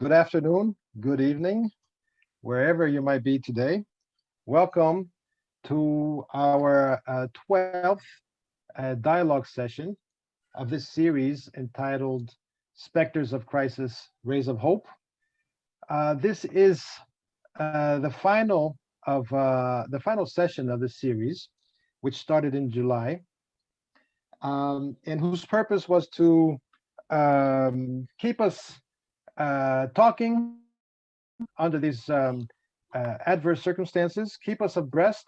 good afternoon, good evening, wherever you might be today. Welcome to our uh, 12th uh, dialogue session of this series entitled Spectres of Crisis, Rays of Hope. Uh, this is uh, the final of uh, the final session of the series, which started in July, um, and whose purpose was to um, keep us talking under these um, uh, adverse circumstances, keep us abreast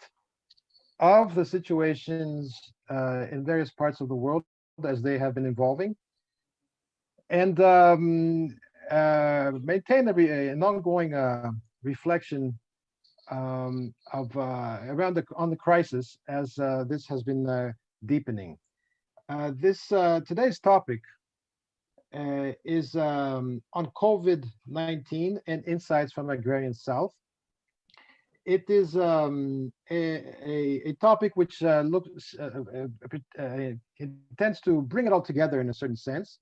of the situations uh, in various parts of the world as they have been evolving, and um, uh, maintain a, an ongoing uh, reflection um, of uh, around the on the crisis as uh, this has been uh, deepening. this today's topic uh, is um, on COVID-19 and insights from Agrarian South. It is um, a, a, a, topic which uh, looks uh, uh, uh, intends to bring it all together in a certain sense,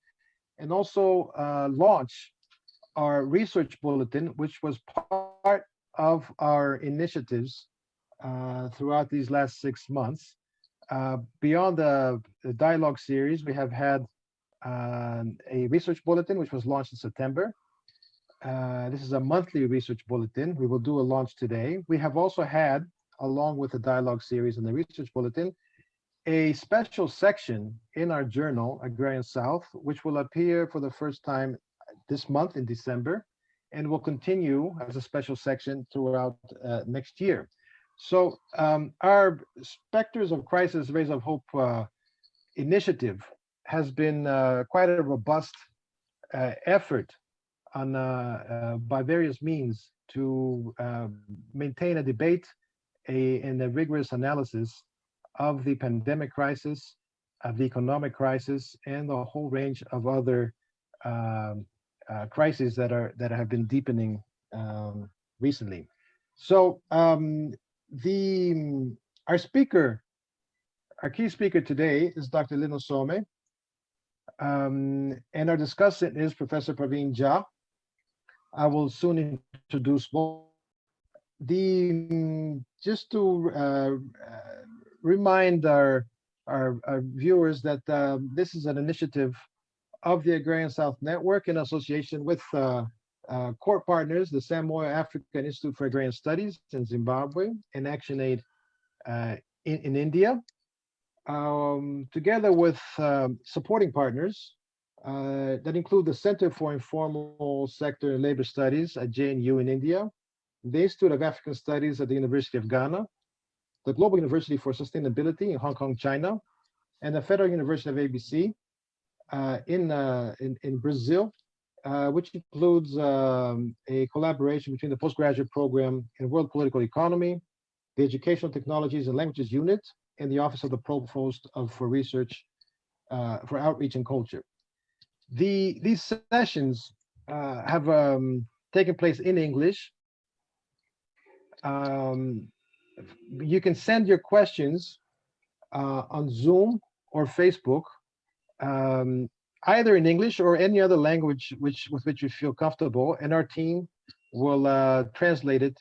and also uh, launch our research bulletin, which was part of our initiatives throughout these last six months. beyond the, the dialogue series, we have had a research bulletin, which was launched in September. Uh, this is a monthly research bulletin. We will do a launch today. We have also had, along with the dialogue series and the research bulletin, a special section in our journal, Agrarian South, which will appear for the first time this month in December and will continue as a special section throughout uh, next year. So um, our Spectres of Crisis, Rays of Hope uh, initiative has been uh, quite a robust uh, effort on uh, by various means to maintain a debate a, and a rigorous analysis of the pandemic crisis, of the economic crisis, and the whole range of other um, uh, crises that are that have been deepening um, recently. So um, the our speaker, our key speaker today is Dr. Lyn Ossome. Um, and our discussant is Professor Praveen Jha. I will soon introduce both. The just to uh, remind our, our, our viewers that uh, this is an initiative of the Agrarian South Network in association with uh, uh, core partners, the Sam Moyo African Institute for Agrarian Studies in Zimbabwe and ActionAid uh, in, in India um, together with um, supporting partners uh, that include the Center for Informal Sector and Labor Studies at JNU in India, the Institute of African Studies at the University of Ghana, the Global University for Sustainability in Hong Kong, China, and the Federal University of ABC uh, in, uh, in, in, Brazil, uh, which includes um, a collaboration between the postgraduate program in world political economy, the Educational Technologies and Languages Unit, in the Office of the Provost of for Research uh, for Outreach and Culture. The these sessions uh, have um, taken place in English. Um, you can send your questions uh, on Zoom or Facebook, um, either in English or any other language which with which you feel comfortable, and our team will uh, translate it,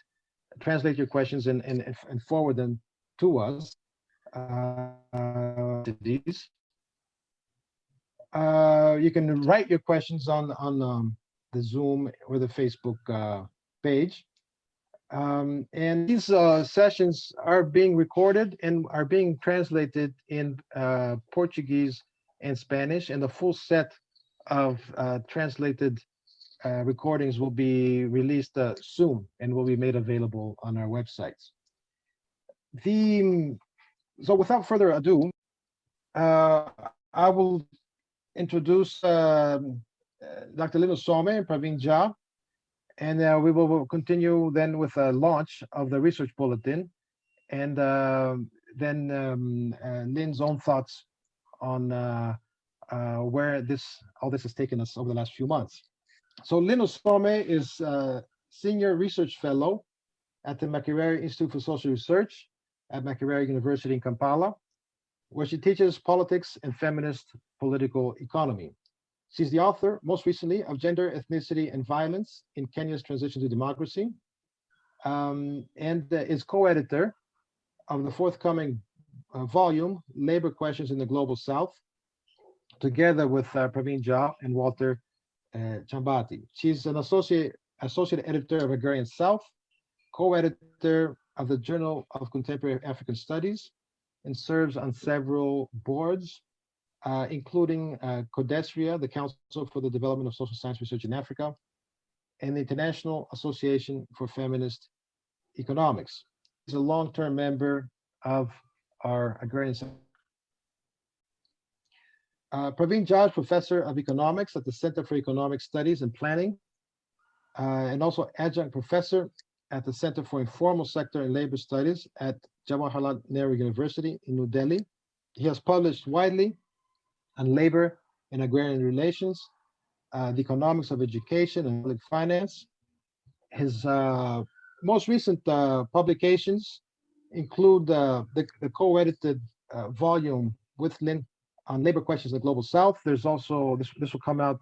translate your questions and, and, and forward them to us uh, these. Uh, you can write your questions on on um, the Zoom or the Facebook uh, page. Um, and these uh, sessions are being recorded and are being translated in uh, Portuguese and Spanish, and the full set of uh, translated uh, recordings will be released uh, soon and will be made available on our websites. The so without further ado, uh, I will introduce um, uh, Dr. Lyn Ossome and Praveen Jha, and uh, we will continue then with a launch of the research bulletin, and uh, then um, uh, own thoughts on where this all this has taken us over the last few months. So Lyn Ossome is Senior Research Fellow at the Makerere Institute for Social Research at Makerere University in Kampala, where she teaches politics and feminist political economy. She's the author, most recently, of Gender, Ethnicity, and Violence in Kenya's Transition to Democracy, um, and uh, is co-editor of the forthcoming uh, volume, Labor Questions in the Global South, together with uh, Praveen Jha and Walter uh, Chambati. She's an associate associate editor of Agrarian South, co-editor of the Journal of Contemporary African Studies, and serves on several boards, uh, including uh, CODESRIA, the Council for the Development of Social Science Research in Africa, and the International Association for Feminist Economics. He's a long-term member of our Agrarian uh, Praveen Jha, professor of economics at the Center for Economic Studies and Planning, uh, and also adjunct professor at the Center for Informal Sector and Labor Studies at Jawaharlal Nehru University in New Delhi. He has published widely on labor and agrarian relations, uh, the economics of education and public finance. His uh, most recent uh, publications include uh, the, the co-edited uh, volume with Lynn on labor questions in the global south. There's also, this, this will come out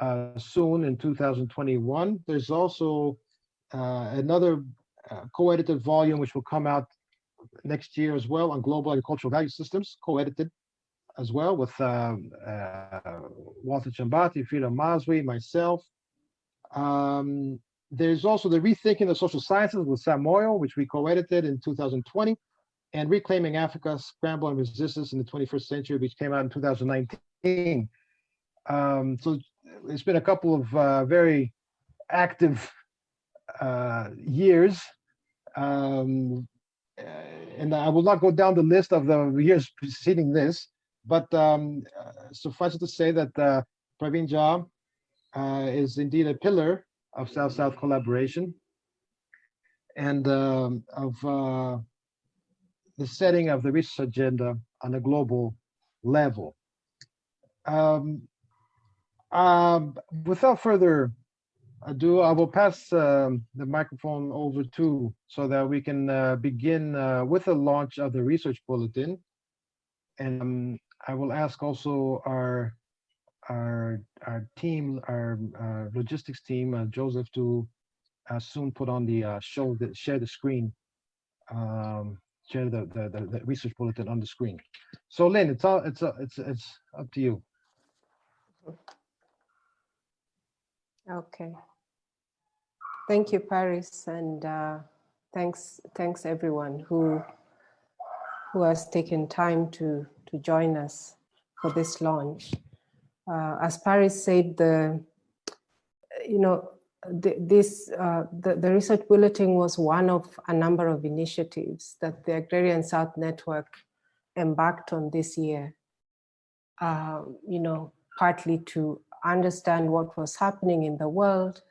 uh, soon in 2021. There's also another uh, co-edited volume which will come out next year as well on global agricultural value systems, co-edited as well with um, uh, Walter Chambati, Frida Mazwi, myself. Um, there's also the Rethinking the Social Sciences with Sam Moyo, which we co-edited in 2020 and Reclaiming Africa, Scramble and Resistance in the 21st Century, which came out in 2019. Um, so it's been a couple of uh, very active uh, years. Um, and I will not go down the list of the years preceding this, but um, uh, suffice it to say that uh, Praveen Jha uh, is indeed a pillar of South-South collaboration and um, of uh, the setting of the research agenda on a global level. Um, um, without further ado, I will pass um, the microphone over to so that we can uh, begin uh, with the launch of the research bulletin. And um, I will ask also our our our team, our uh, logistics team, uh, Joseph, to uh, soon put on the uh, show the share the screen um, share the, the, the, the research bulletin on the screen. So Lynn, it's all, it's, it's, it's up to you. Okay. Thank you, Paris, and uh, thanks, thanks everyone who who has taken time to to join us for this launch. Uh, as Paris said, the you know the, this, uh, the, the research bulletin was one of a number of initiatives that the Agrarian South Network embarked on this year, uh, you know, partly to understand what was happening in the world,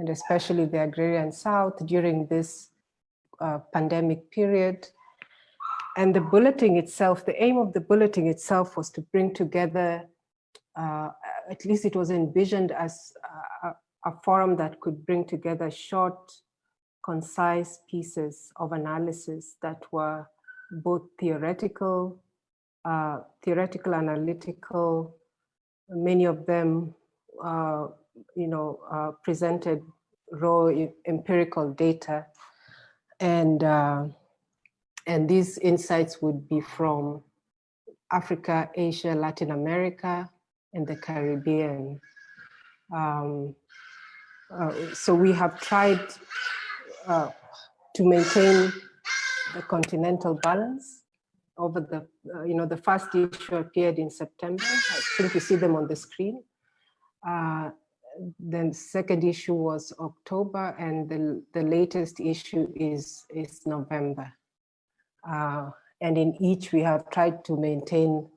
and especially the Agrarian South during this uh, pandemic period. And the bulleting itself, the aim of the bulleting itself was to bring together, uh, at least it was envisioned as uh, a forum that could bring together short, concise pieces of analysis that were both theoretical, uh, theoretical, analytical, many of them, uh, you know, uh, presented raw empirical data. And, uh, and these insights would be from Africa, Asia, Latin America, and the Caribbean. Um, uh, so we have tried uh, to maintain the continental balance over the, uh, you know, the first issue appeared in September. I think you see them on the screen. Then second issue was October and the, the latest issue is, is November. Uh, and in each we have tried to maintain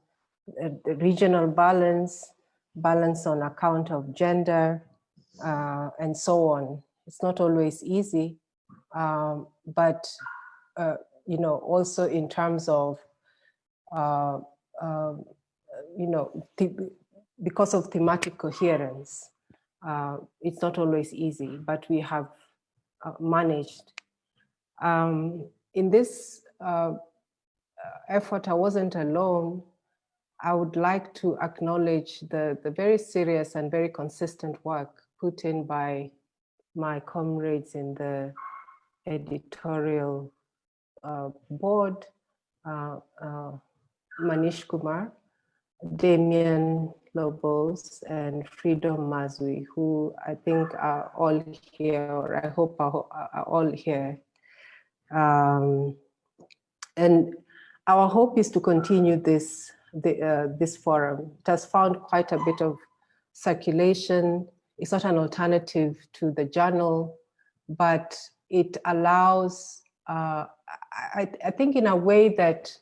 the regional balance, balance on account of gender, uh, and so on. It's not always easy, um, but uh, you know, also in terms of, uh, um, you know, because of thematic coherence, uh, it's not always easy, but we have uh, managed. Um, in this uh, effort, I wasn't alone. I would like to acknowledge the, the very serious and very consistent work put in by my comrades in the editorial uh, board, uh, uh, Manish Kumar, Damien Lobos, and Freedom Mazwi, who I think are all here, or I hope are, are all here. Um, and our hope is to continue this, the, uh, this forum. It has found quite a bit of circulation. It's not an alternative to the journal, but it allows, uh, I, I think in a way that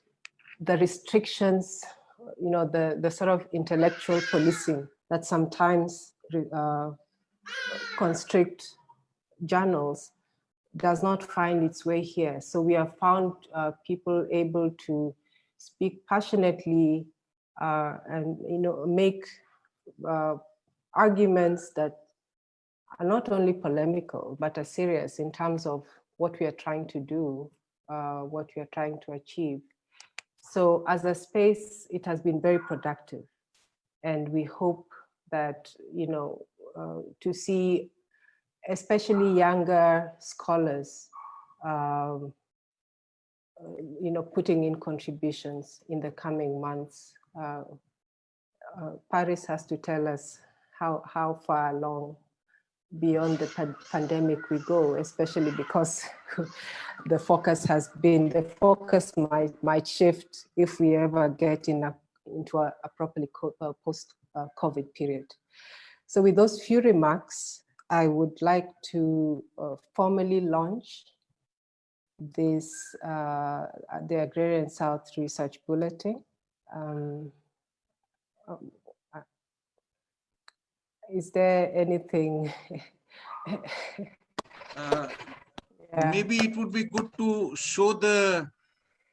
the restrictions, you know, the, the sort of intellectual policing that sometimes uh, constrict journals does not find its way here. So we have found uh, people able to speak passionately uh, and you know make uh, arguments that are not only polemical but are serious in terms of what we are trying to do, uh, what we are trying to achieve. So as a space, it has been very productive, and we hope that you know uh, to see especially younger scholars, um, you know, putting in contributions in the coming months. Uh, uh, Paris has to tell us how, how far along beyond the pan pandemic we go, especially because the focus has been, the focus might, might shift if we ever get in a, into a, a properly uh, post-COVID period. So with those few remarks, I would like to uh, formally launch this, uh, the Agrarian South Research Bulletin. Um, um, is there anything? uh, yeah. Maybe it would be good to show the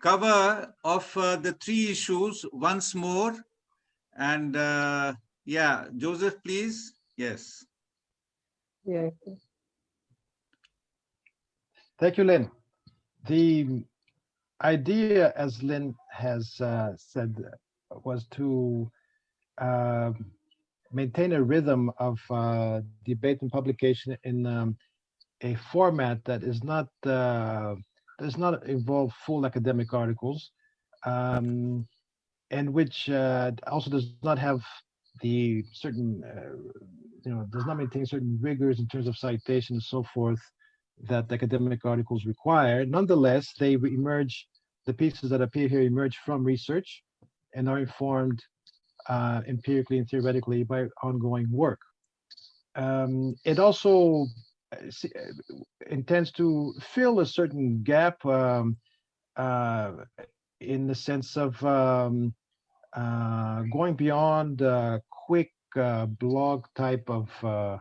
cover of uh, the three issues once more. And uh, yeah, Joseph, please. Yes. Yeah. Thank you, Lynn. The idea, as Lynn has uh, said, was to uh, maintain a rhythm of uh, debate and publication in um, a format that is not uh, does not involve full academic articles, um, and which uh, also does not have the certain uh, you know, does not maintain certain rigors in terms of citation and so forth that academic articles require. Nonetheless, they emerge, the pieces that appear here emerge from research and are informed uh, empirically and theoretically by ongoing work. Um, it also uh, uh, intends to fill a certain gap um, uh, in the sense of um, uh, going beyond uh, quick blog type of uh,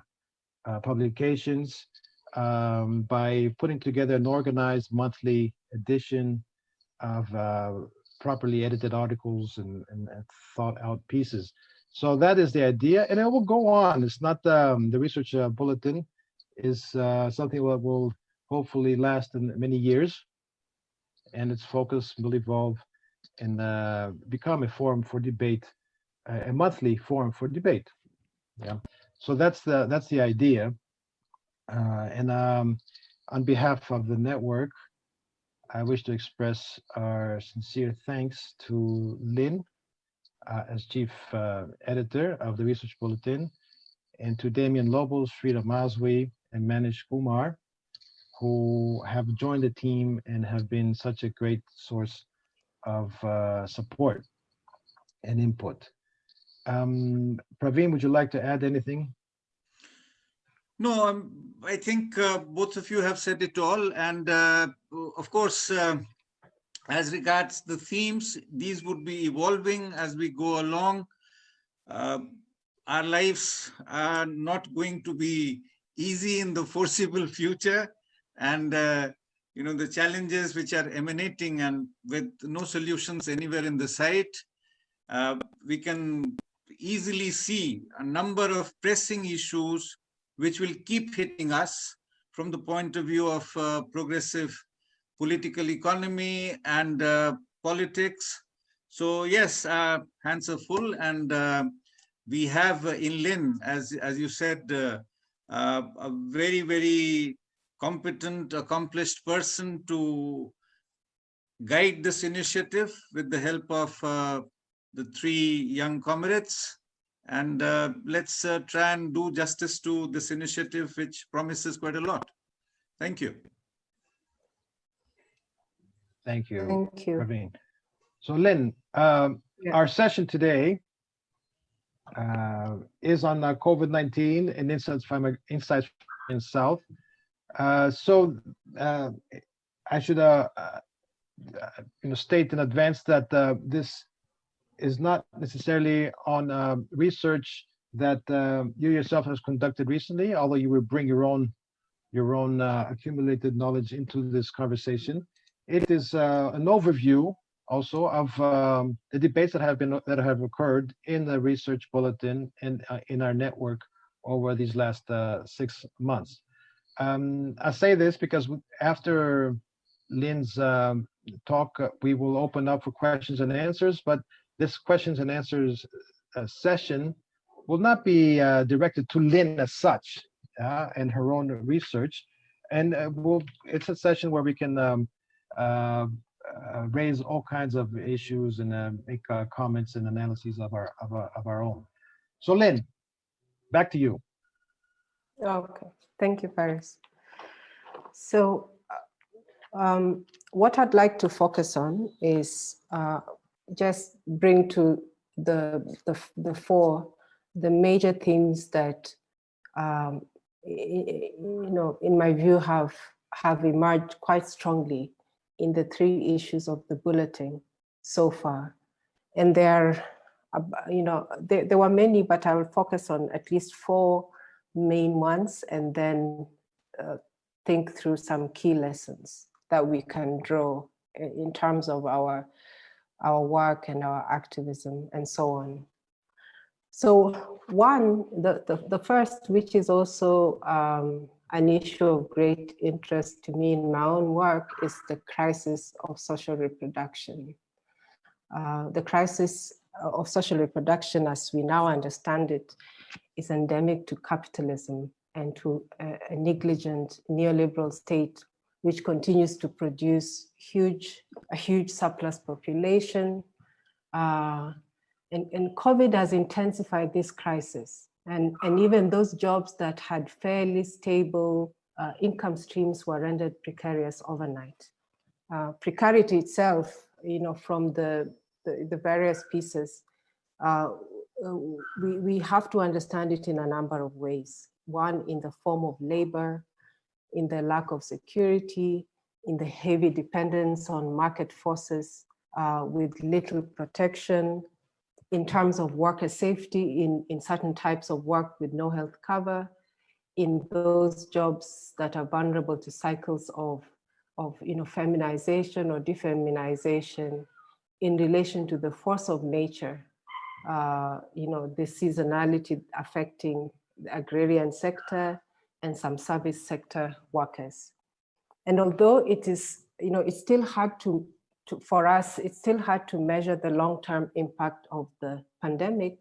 publications um, by putting together an organized monthly edition of properly edited articles and, and, and, thought out pieces. So that is the idea, and it will go on. It's not um, the research uh, bulletin is uh, something that will hopefully last in many years, and its focus will evolve and become a forum for debate a monthly forum for debate. Yeah, so that's the that's the idea. Uh, and um, on behalf of the network, I wish to express our sincere thanks to Lynn uh, as chief uh, editor of the Research Bulletin, and to Damien Lobos, Frida Mazwi, and Manish Kumar, who have joined the team and have been such a great source of uh, support and input. Um, Praveen, would you like to add anything? No, um, I think uh, both of you have said it all. And uh, of course, uh, as regards the themes, these would be evolving as we go along. Uh, our lives are not going to be easy in the foreseeable future. And, uh, you know, the challenges which are emanating and with no solutions anywhere in the sight, uh, we can easily see a number of pressing issues which will keep hitting us from the point of view of uh, progressive political economy and uh, politics. So yes, uh, hands are full and uh, we have uh, in Lynn, as, as you said, uh, a very, very competent, accomplished person to guide this initiative with the help of the three young comrades. And uh, let's uh, try and do justice to this initiative, which promises quite a lot. Thank you. Thank you, Thank you. Praveen. So Lynn, um, Yeah. our session today uh, is on uh, COVID-19 and insights from insights in South. Uh, So uh, I should uh, uh, you know, state in advance that uh, this is not necessarily on um, research that uh, you yourself has conducted recently, although you will bring your own your own uh, accumulated knowledge into this conversation. It is uh, an overview also of um, the debates that have been that have occurred in the research bulletin and uh, in our network over these last uh, six months. Um, I say this because after Lynn's um, talk, uh, we will open up for questions and answers, but this questions and answers uh, session will not be uh, directed to Lynn as such uh, and her own research. And uh, we'll, it's a session where we can um, uh, uh, raise all kinds of issues and make comments and analyses of our, of our, of our own. So Lynn, back to you. Okay, thank you, Paris. So um, what I'd like to focus on is just bring to the, the, the fore the major themes that, um, you know, in my view, have, have emerged quite strongly in the three issues of the bulletin so far. And there, you know, there, there were many, but I will focus on at least four main ones and then uh, think through some key lessons that we can draw in terms of our our work and our activism and so on. So one, the, the, the first, which is also um, an issue of great interest to me in my own work is the crisis of social reproduction. Uh, the crisis of social reproduction as we now understand it is endemic to capitalism and to a, a negligent neoliberal state which continues to produce huge, a huge surplus population. Uh, and, and COVID has intensified this crisis. And, and even those jobs that had fairly stable uh, income streams were rendered precarious overnight. Uh, precarity itself, you know, from the, the, the various pieces, uh, we, we have to understand it in a number of ways. One, in the form of labor, in the lack of security, in the heavy dependence on market forces uh, with little protection, in terms of worker safety in, in certain types of work with no health cover, in those jobs that are vulnerable to cycles of, of you know, feminization or defeminization in relation to the force of nature, uh, you know, the seasonality affecting the agrarian sector, and some service sector workers. And although it is, you know, it's still hard to, to for us, it's still hard to measure the long-term impact of the pandemic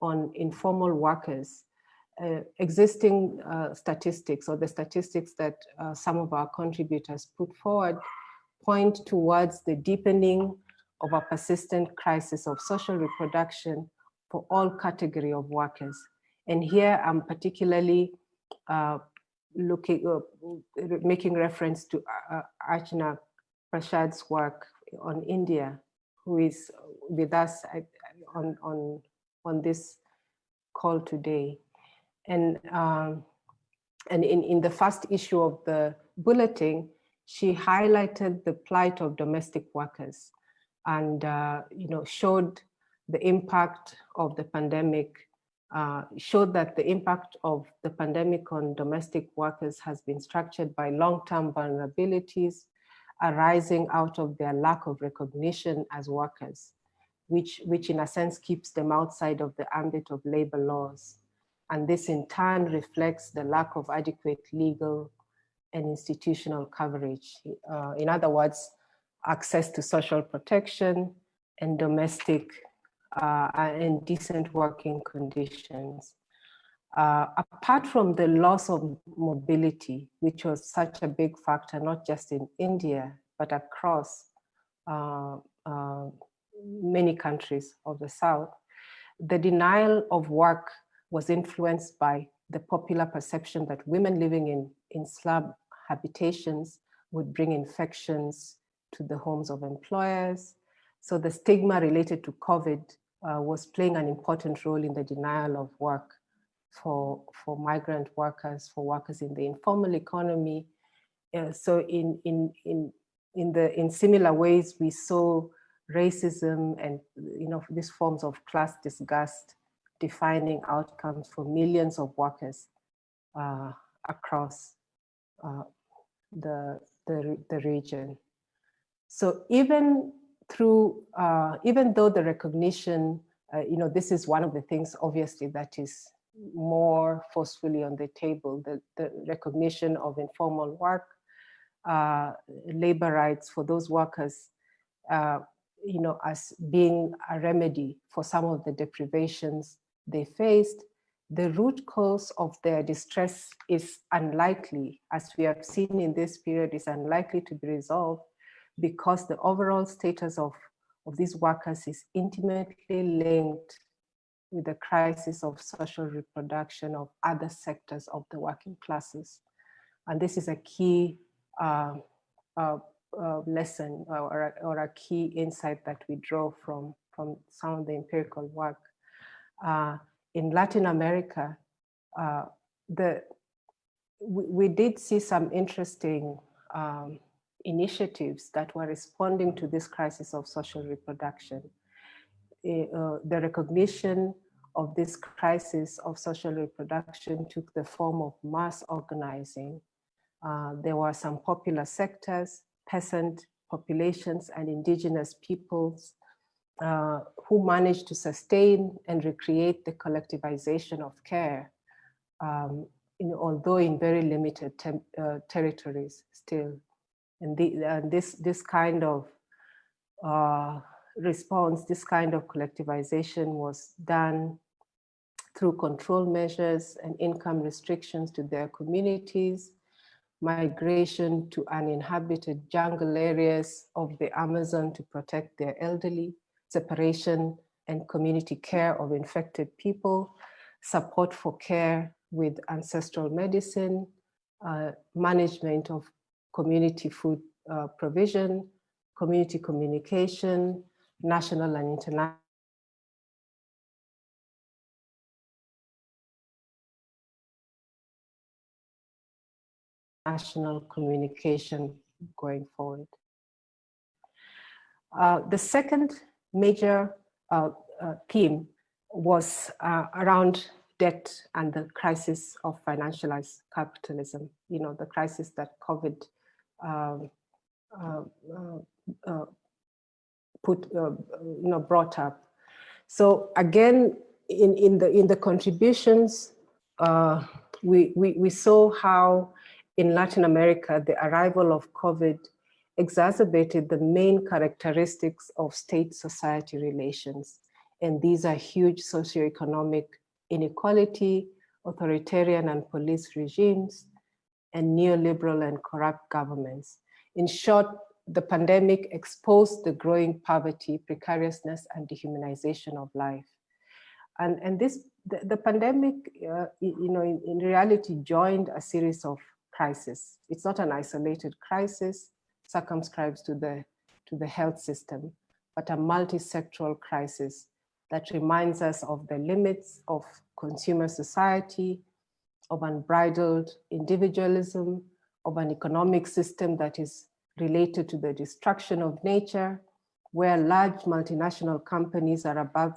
on informal workers. Uh, existing uh, statistics or the statistics that uh, some of our contributors put forward point towards the deepening of a persistent crisis of social reproduction for all category of workers. And here I'm particularly uh, looking, uh, making reference to uh, Archana Prasad's work on India, who is with us on, on, on this call today. And, um, and in, in the first issue of the bulletin, she highlighted the plight of domestic workers and uh, you know, showed the impact of the pandemic uh, showed that the impact of the pandemic on domestic workers has been structured by long-term vulnerabilities arising out of their lack of recognition as workers, which, which in a sense keeps them outside of the ambit of labor laws. And this in turn reflects the lack of adequate legal and institutional coverage. Uh, in other words, access to social protection and domestic uh, and decent working conditions. Uh, apart from the loss of mobility, which was such a big factor, not just in India, but across uh, uh, many countries of the South, the denial of work was influenced by the popular perception that women living in, in slum habitations would bring infections to the homes of employers. So the stigma related to COVID uh, was playing an important role in the denial of work for, for migrant workers, for workers in the informal economy. Uh, so in, in, in, in, the, in similar ways, we saw racism and you know these forms of class disgust defining outcomes for millions of workers uh, across uh, the, the, the region. So even through, uh, even though the recognition, uh, you know, this is one of the things obviously that is more forcefully on the table, the, the recognition of informal work, uh, labor rights for those workers, uh, you know, as being a remedy for some of the deprivations they faced, the root cause of their distress is unlikely, as we have seen in this period, is unlikely to be resolved because the overall status of, of these workers is intimately linked with the crisis of social reproduction of other sectors of the working classes. And this is a key uh, uh, uh, lesson or, or, a key insight that we draw from, from some of the empirical work. Uh, in Latin America, uh, the, we, we, did see some interesting um, initiatives that were responding to this crisis of social reproduction. Uh, the recognition of this crisis of social reproduction took the form of mass organizing. Uh, there were some popular sectors, peasant populations and indigenous peoples uh, who managed to sustain and recreate the collectivization of care, um, in, although in very limited uh, territories still. And, the, this, this kind of uh, response, this kind of collectivization was done through control measures and income restrictions to their communities, migration to uninhabited jungle areas of the Amazon to protect their elderly, separation and community care of infected people, support for care with ancestral medicine, uh, management of community food uh, provision, community communication, national and international national communication going forward. Uh, the second major uh, uh, theme was uh, around debt and the crisis of financialized capitalism, you know, the crisis that COVID Um, um, uh, uh, put, uh, you know, brought up. So again, in, in, the, in the contributions, we, we, we saw how in Latin America, the arrival of COVID exacerbated the main characteristics of state-society relations. And these are huge socioeconomic inequality, authoritarian and police regimes, and neoliberal and corrupt governments. In short, the pandemic exposed the growing poverty, precariousness, and dehumanization of life. And, and this, the, the pandemic, uh, you know, in, in reality joined a series of crises. It's not an isolated crisis circumscribed to the, to the health system, but a multi-sectoral crisis that reminds us of the limits of consumer society, of unbridled individualism, of an economic system that is related to the destruction of nature, where large multinational companies are above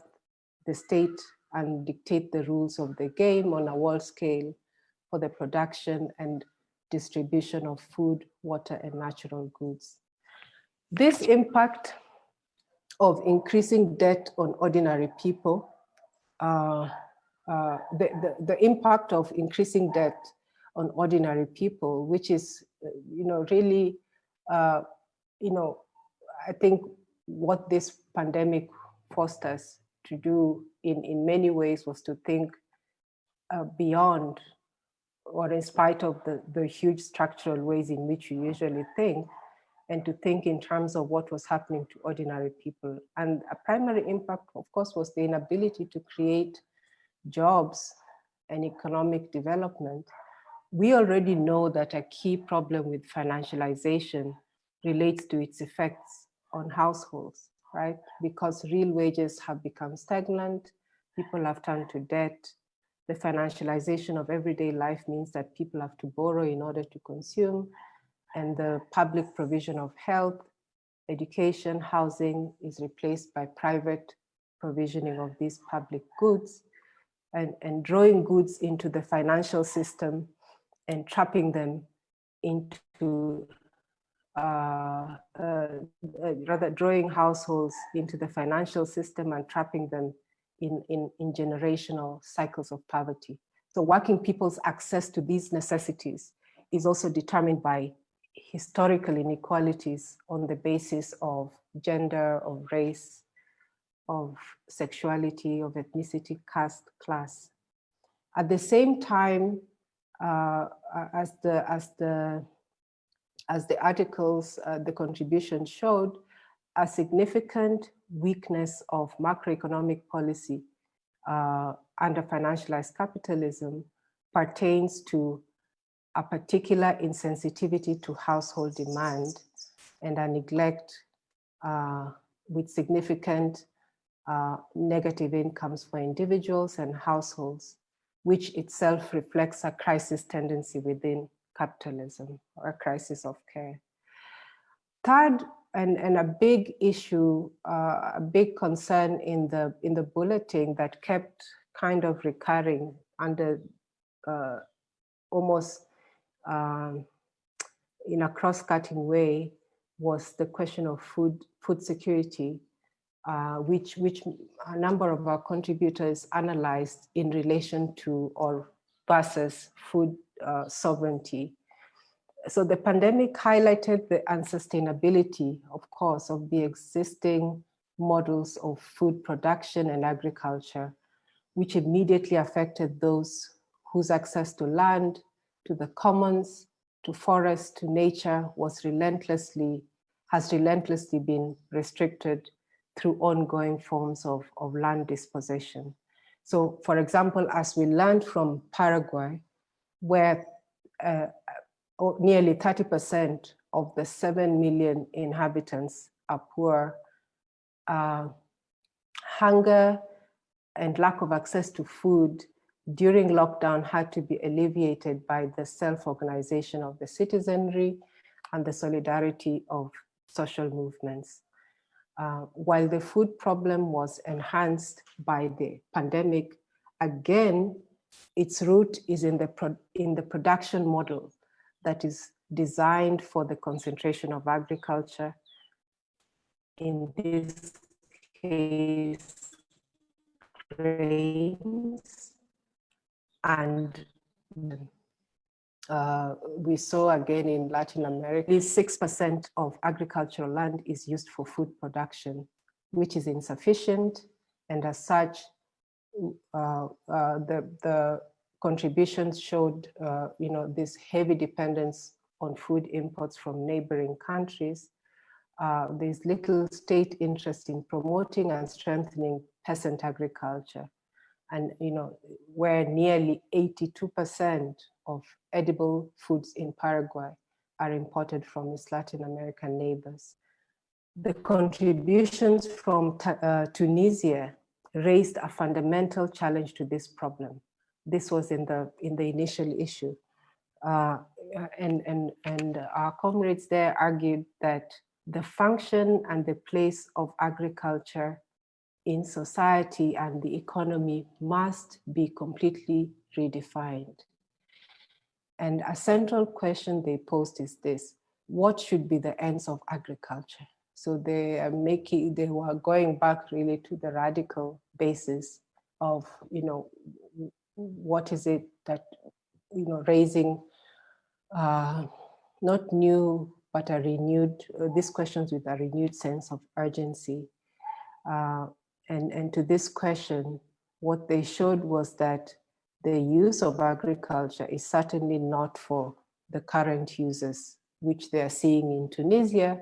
the state and dictate the rules of the game on a world scale for the production and distribution of food, water, and natural goods. This impact of increasing debt on ordinary people, uh, uh, the, the, the, impact of increasing debt on ordinary people, which is, uh, you know, really, uh, you know, I think what this pandemic forced us to do in, in many ways was to think uh, beyond or in spite of the, the huge structural ways in which we usually think, and to think in terms of what was happening to ordinary people. And a primary impact, of course, was the inability to create jobs and economic development. We already know that a key problem with financialization relates to its effects on households, right? Because real wages have become stagnant, people have turned to debt, the financialization of everyday life means that people have to borrow in order to consume, and the public provision of health, education, housing is replaced by private provisioning of these public goods and, and drawing goods into the financial system and trapping them into uh, uh, uh, rather drawing households into the financial system and trapping them in, in, in generational cycles of poverty. So working people's access to these necessities is also determined by historical inequalities on the basis of gender, of race, of sexuality, of ethnicity, caste, class. At the same time, uh, as the as the as the articles, uh, the contribution showed, a significant weakness of macroeconomic policy uh, under financialized capitalism pertains to a particular insensitivity to household demand and a neglect uh, with significant uh, negative incomes for individuals and households, which itself reflects a crisis tendency within capitalism or a crisis of care. Third, and, and a big issue, uh, a big concern in the, in the bulletin that kept kind of recurring under uh, almost um, in a cross-cutting way was the question of food, food security, uh, which, which a number of our contributors analyzed in relation to or versus food uh, sovereignty. So the pandemic highlighted the unsustainability, of course, of the existing models of food production and agriculture, which immediately affected those whose access to land, to the commons, to forests, to nature was relentlessly, has relentlessly been restricted through ongoing forms of, of land dispossession. So for example, as we learned from Paraguay, where uh, nearly 30% of the 7 million inhabitants are poor. Uh, hunger and lack of access to food during lockdown had to be alleviated by the self-organization of the citizenry and the solidarity of social movements. Uh, while the food problem was enhanced by the pandemic, again, its root is in the, in the production model that is designed for the concentration of agriculture. In this case, grains and uh, we saw again in Latin America, 6% of agricultural land is used for food production, which is insufficient. And as such, uh, uh, the, the contributions showed, uh, you know, this heavy dependence on food imports from neighboring countries. Uh, there's little state interest in promoting and strengthening peasant agriculture. And, you know, where nearly 82% of edible foods in Paraguay are imported from its Latin American neighbors. The contributions from uh, Tunisia raised a fundamental challenge to this problem this was in the in the initial issue. Uh, and, and, and our comrades there argued that the function and the place of agriculture in society and the economy must be completely redefined. And a central question they posed is this, what should be the ends of agriculture? So they are making, they were going back really to the radical basis of, you know, what is it that, you know, raising uh, not new but a renewed, uh, these questions with a renewed sense of urgency. Uh, and, and to this question, what they showed was that the use of agriculture is certainly not for the current users, which they are seeing in Tunisia,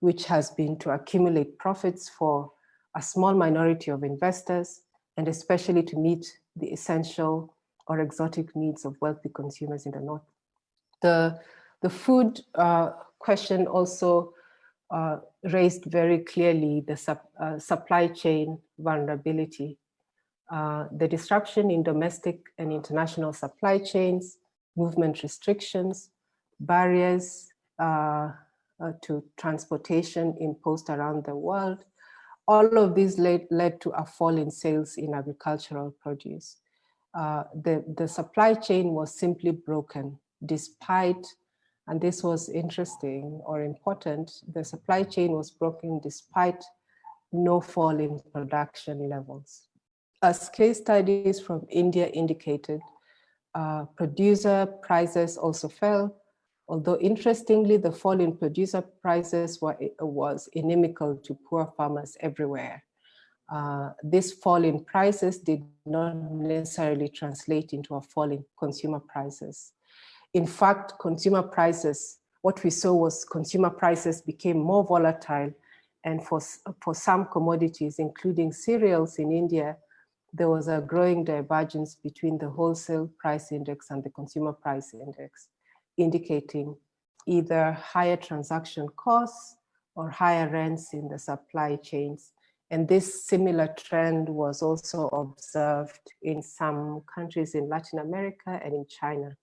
which has been to accumulate profits for a small minority of investors, and especially to meet the essential or exotic needs of wealthy consumers in the north. The, the food uh, question also uh, raised very clearly the sup, uh, supply chain vulnerability. Uh, the disruption in domestic and international supply chains, movement restrictions, barriers uh, uh, to transportation imposed around the world, all of these led, led to a fall in sales in agricultural produce. Uh, the, the supply chain was simply broken despite, and this was interesting or important, the supply chain was broken despite no fall in production levels. As case studies from India indicated, uh, producer prices also fell, although interestingly, the fall in producer prices were, was inimical to poor farmers everywhere. Uh, this fall in prices did not necessarily translate into a fall in consumer prices. In fact, consumer prices, what we saw was consumer prices became more volatile and for, for some commodities, including cereals in India, there was a growing divergence between the wholesale price index and the consumer price index, indicating either higher transaction costs or higher rents in the supply chains. And this similar trend was also observed in some countries in Latin America and in China.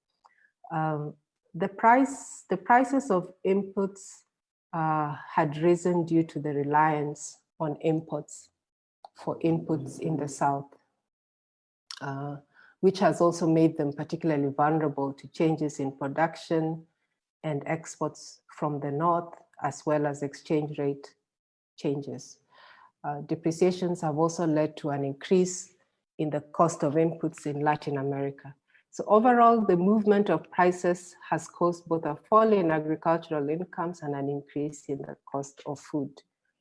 Um, the price, the prices of inputs uh, had risen due to the reliance on imports for inputs in the South, uh, which has also made them particularly vulnerable to changes in production and exports from the North, as well as exchange rate changes. Uh, depreciations have also led to an increase in the cost of inputs in Latin America. So overall, the movement of prices has caused both a fall in agricultural incomes and an increase in the cost of food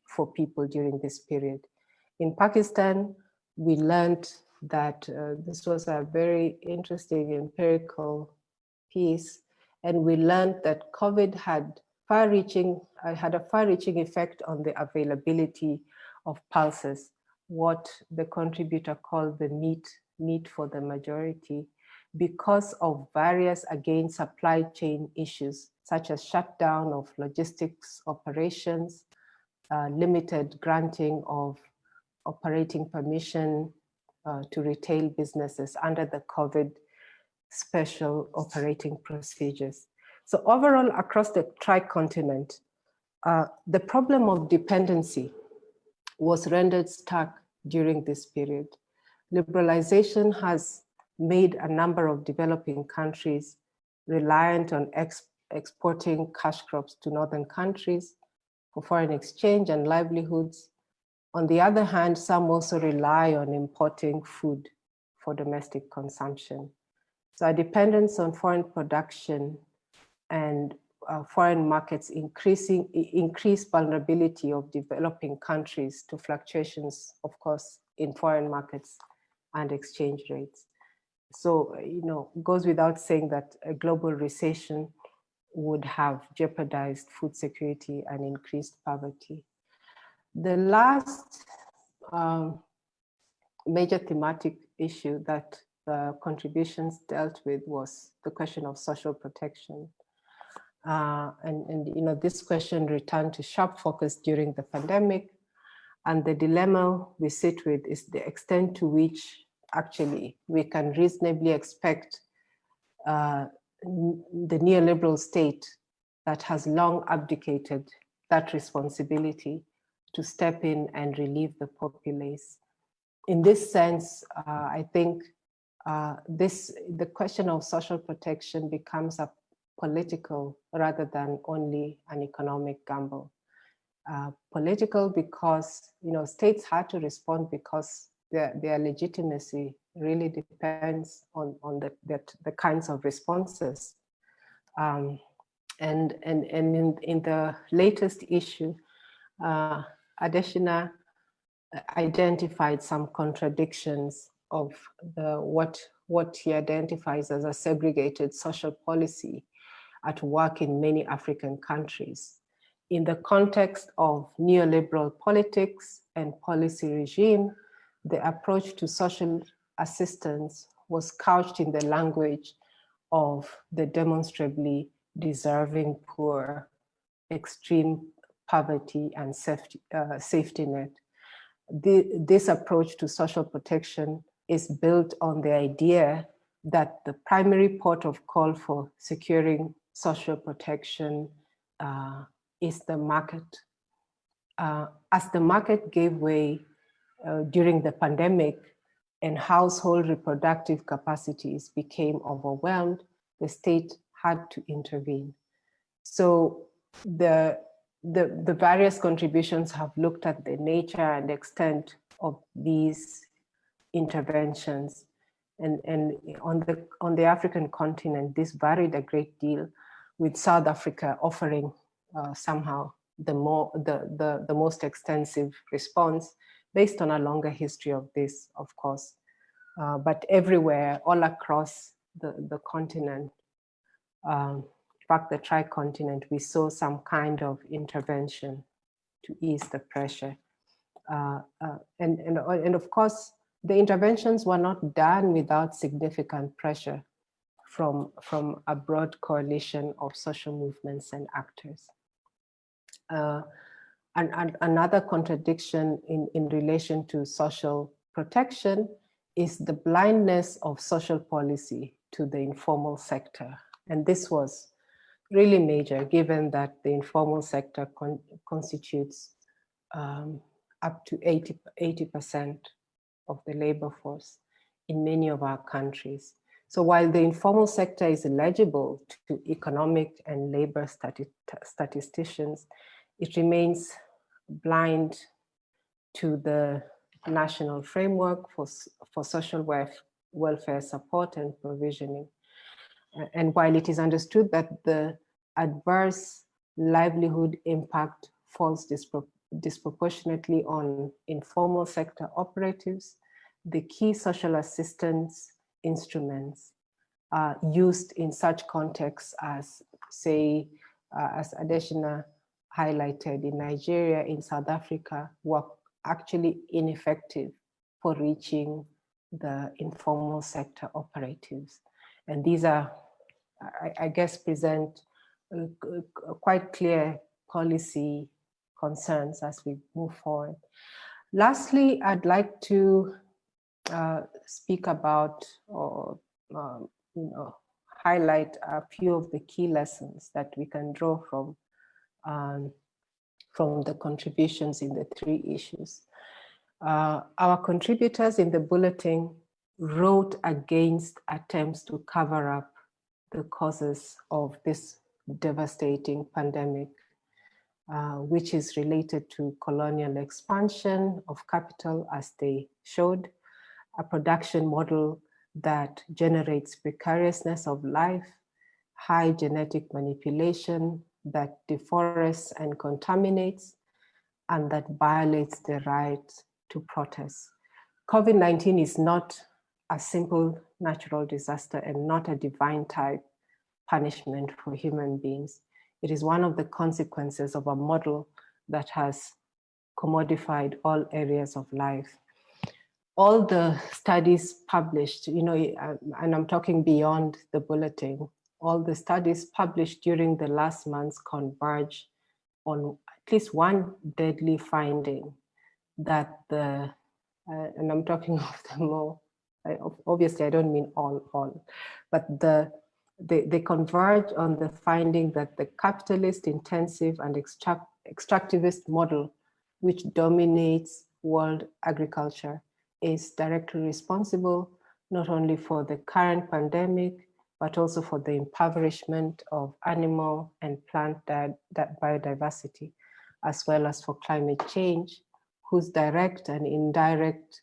for people during this period. In Pakistan, we learned that uh, this was a very interesting empirical piece, and we learned that COVID had far-reaching uh, had a far-reaching effect on the availability of pulses, what the contributor called the meat meat for the majority, because of various, again, supply chain issues, such as shutdown of logistics operations, uh, limited granting of operating permission uh, to retail businesses under the COVID special operating procedures. So overall, across the tri-continent, uh, the problem of dependency was rendered stark during this period. Liberalization has made a number of developing countries reliant on ex exporting cash crops to northern countries for foreign exchange and livelihoods. On the other hand, some also rely on importing food for domestic consumption. So our dependence on foreign production and uh, foreign markets increasing increase vulnerability of developing countries to fluctuations, of course, in foreign markets and exchange rates. So, you know, goes without saying that a global recession would have jeopardized food security and increased poverty. The last um, major thematic issue that the contributions dealt with was the question of social protection. Uh, and, and, you know, this question returned to sharp focus during the pandemic. And the dilemma we sit with is the extent to which actually we can reasonably expect uh, the neoliberal state that has long abdicated that responsibility to step in and relieve the populace. In this sense, uh, I think uh, this the question of social protection becomes a political rather than only an economic gamble. Uh, political because you know states had to respond because their, their legitimacy really depends on, on the, that, the kinds of responses. Um, And, and, and in, in the latest issue, uh, Adeshina identified some contradictions of the what what he identifies as a segregated social policy at work in many African countries. In the context of neoliberal politics and policy regime, the approach to social assistance was couched in the language of the demonstrably deserving poor, extreme poverty and safety, uh, safety net. The, this approach to social protection is built on the idea that the primary port of call for securing social protection uh, is the market. Uh, as the market gave way uh, during the pandemic and household reproductive capacities became overwhelmed, the state had to intervene. So the, the, the various contributions have looked at the nature and extent of these interventions. And, and on, the, on the African continent, this varied a great deal with South Africa offering uh, somehow the, more, the, the, the most extensive response based on a longer history of this, of course. Uh, but everywhere, all across the, the continent, um, in fact, the tri-continent, we saw some kind of intervention to ease the pressure. Uh, uh, and, and, and of course, the interventions were not done without significant pressure from, from a broad coalition of social movements and actors. And, another contradiction in, in relation to social protection is the blindness of social policy to the informal sector. And this was really major given that the informal sector con constitutes um, up to 80, 80% of the labor force in many of our countries. So while the informal sector is eligible to economic and labor stati statisticians, it remains blind to the national framework for, for social welfare support and provisioning. And while it is understood that the adverse livelihood impact falls dispro disproportionately on informal sector operatives, the key social assistance instruments are used in such contexts as, say, uh, as Adeshina highlighted in Nigeria, in South Africa, were actually ineffective for reaching the informal sector operatives. And these are, I, I guess, present uh, quite clear policy concerns as we move forward. Lastly, I'd like to uh, speak about or um, you know highlight a few of the key lessons that we can draw from um, from the contributions in the three issues. Uh, our contributors in the bulletin wrote against attempts to cover up the causes of this devastating pandemic uh, which is related to colonial expansion of capital as they showed, a production model that generates precariousness of life, high genetic manipulation that deforests and contaminates, and that violates the right to protest. COVID-19 is not a simple natural disaster and not a divine type punishment for human beings. It is one of the consequences of a model that has commodified all areas of life. All the studies published, you know, um, and I'm talking beyond the bulletin, all the studies published during the last months converge on at least one deadly finding that the, uh, and I'm talking of the more, obviously I don't mean all, all, but the they, they converge on the finding that the capitalist intensive and extract, extractivist model, which dominates world agriculture, is directly responsible not only for the current pandemic, but also for the impoverishment of animal and plant biodiversity, as well as for climate change, whose direct and indirect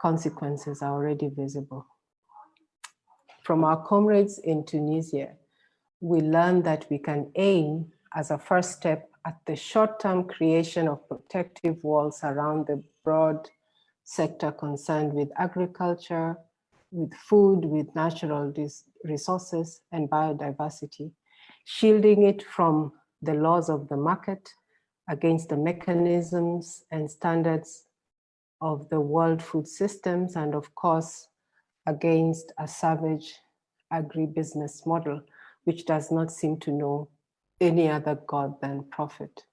consequences are already visible. From our comrades in Tunisia, we learned that we can aim as a first step at the short-term creation of protective walls around the broad sector concerned with agriculture, with food, with natural resources and biodiversity, shielding it from the laws of the market against the mechanisms and standards of the world food systems and of course against a savage agribusiness model which does not seem to know any other God than profit.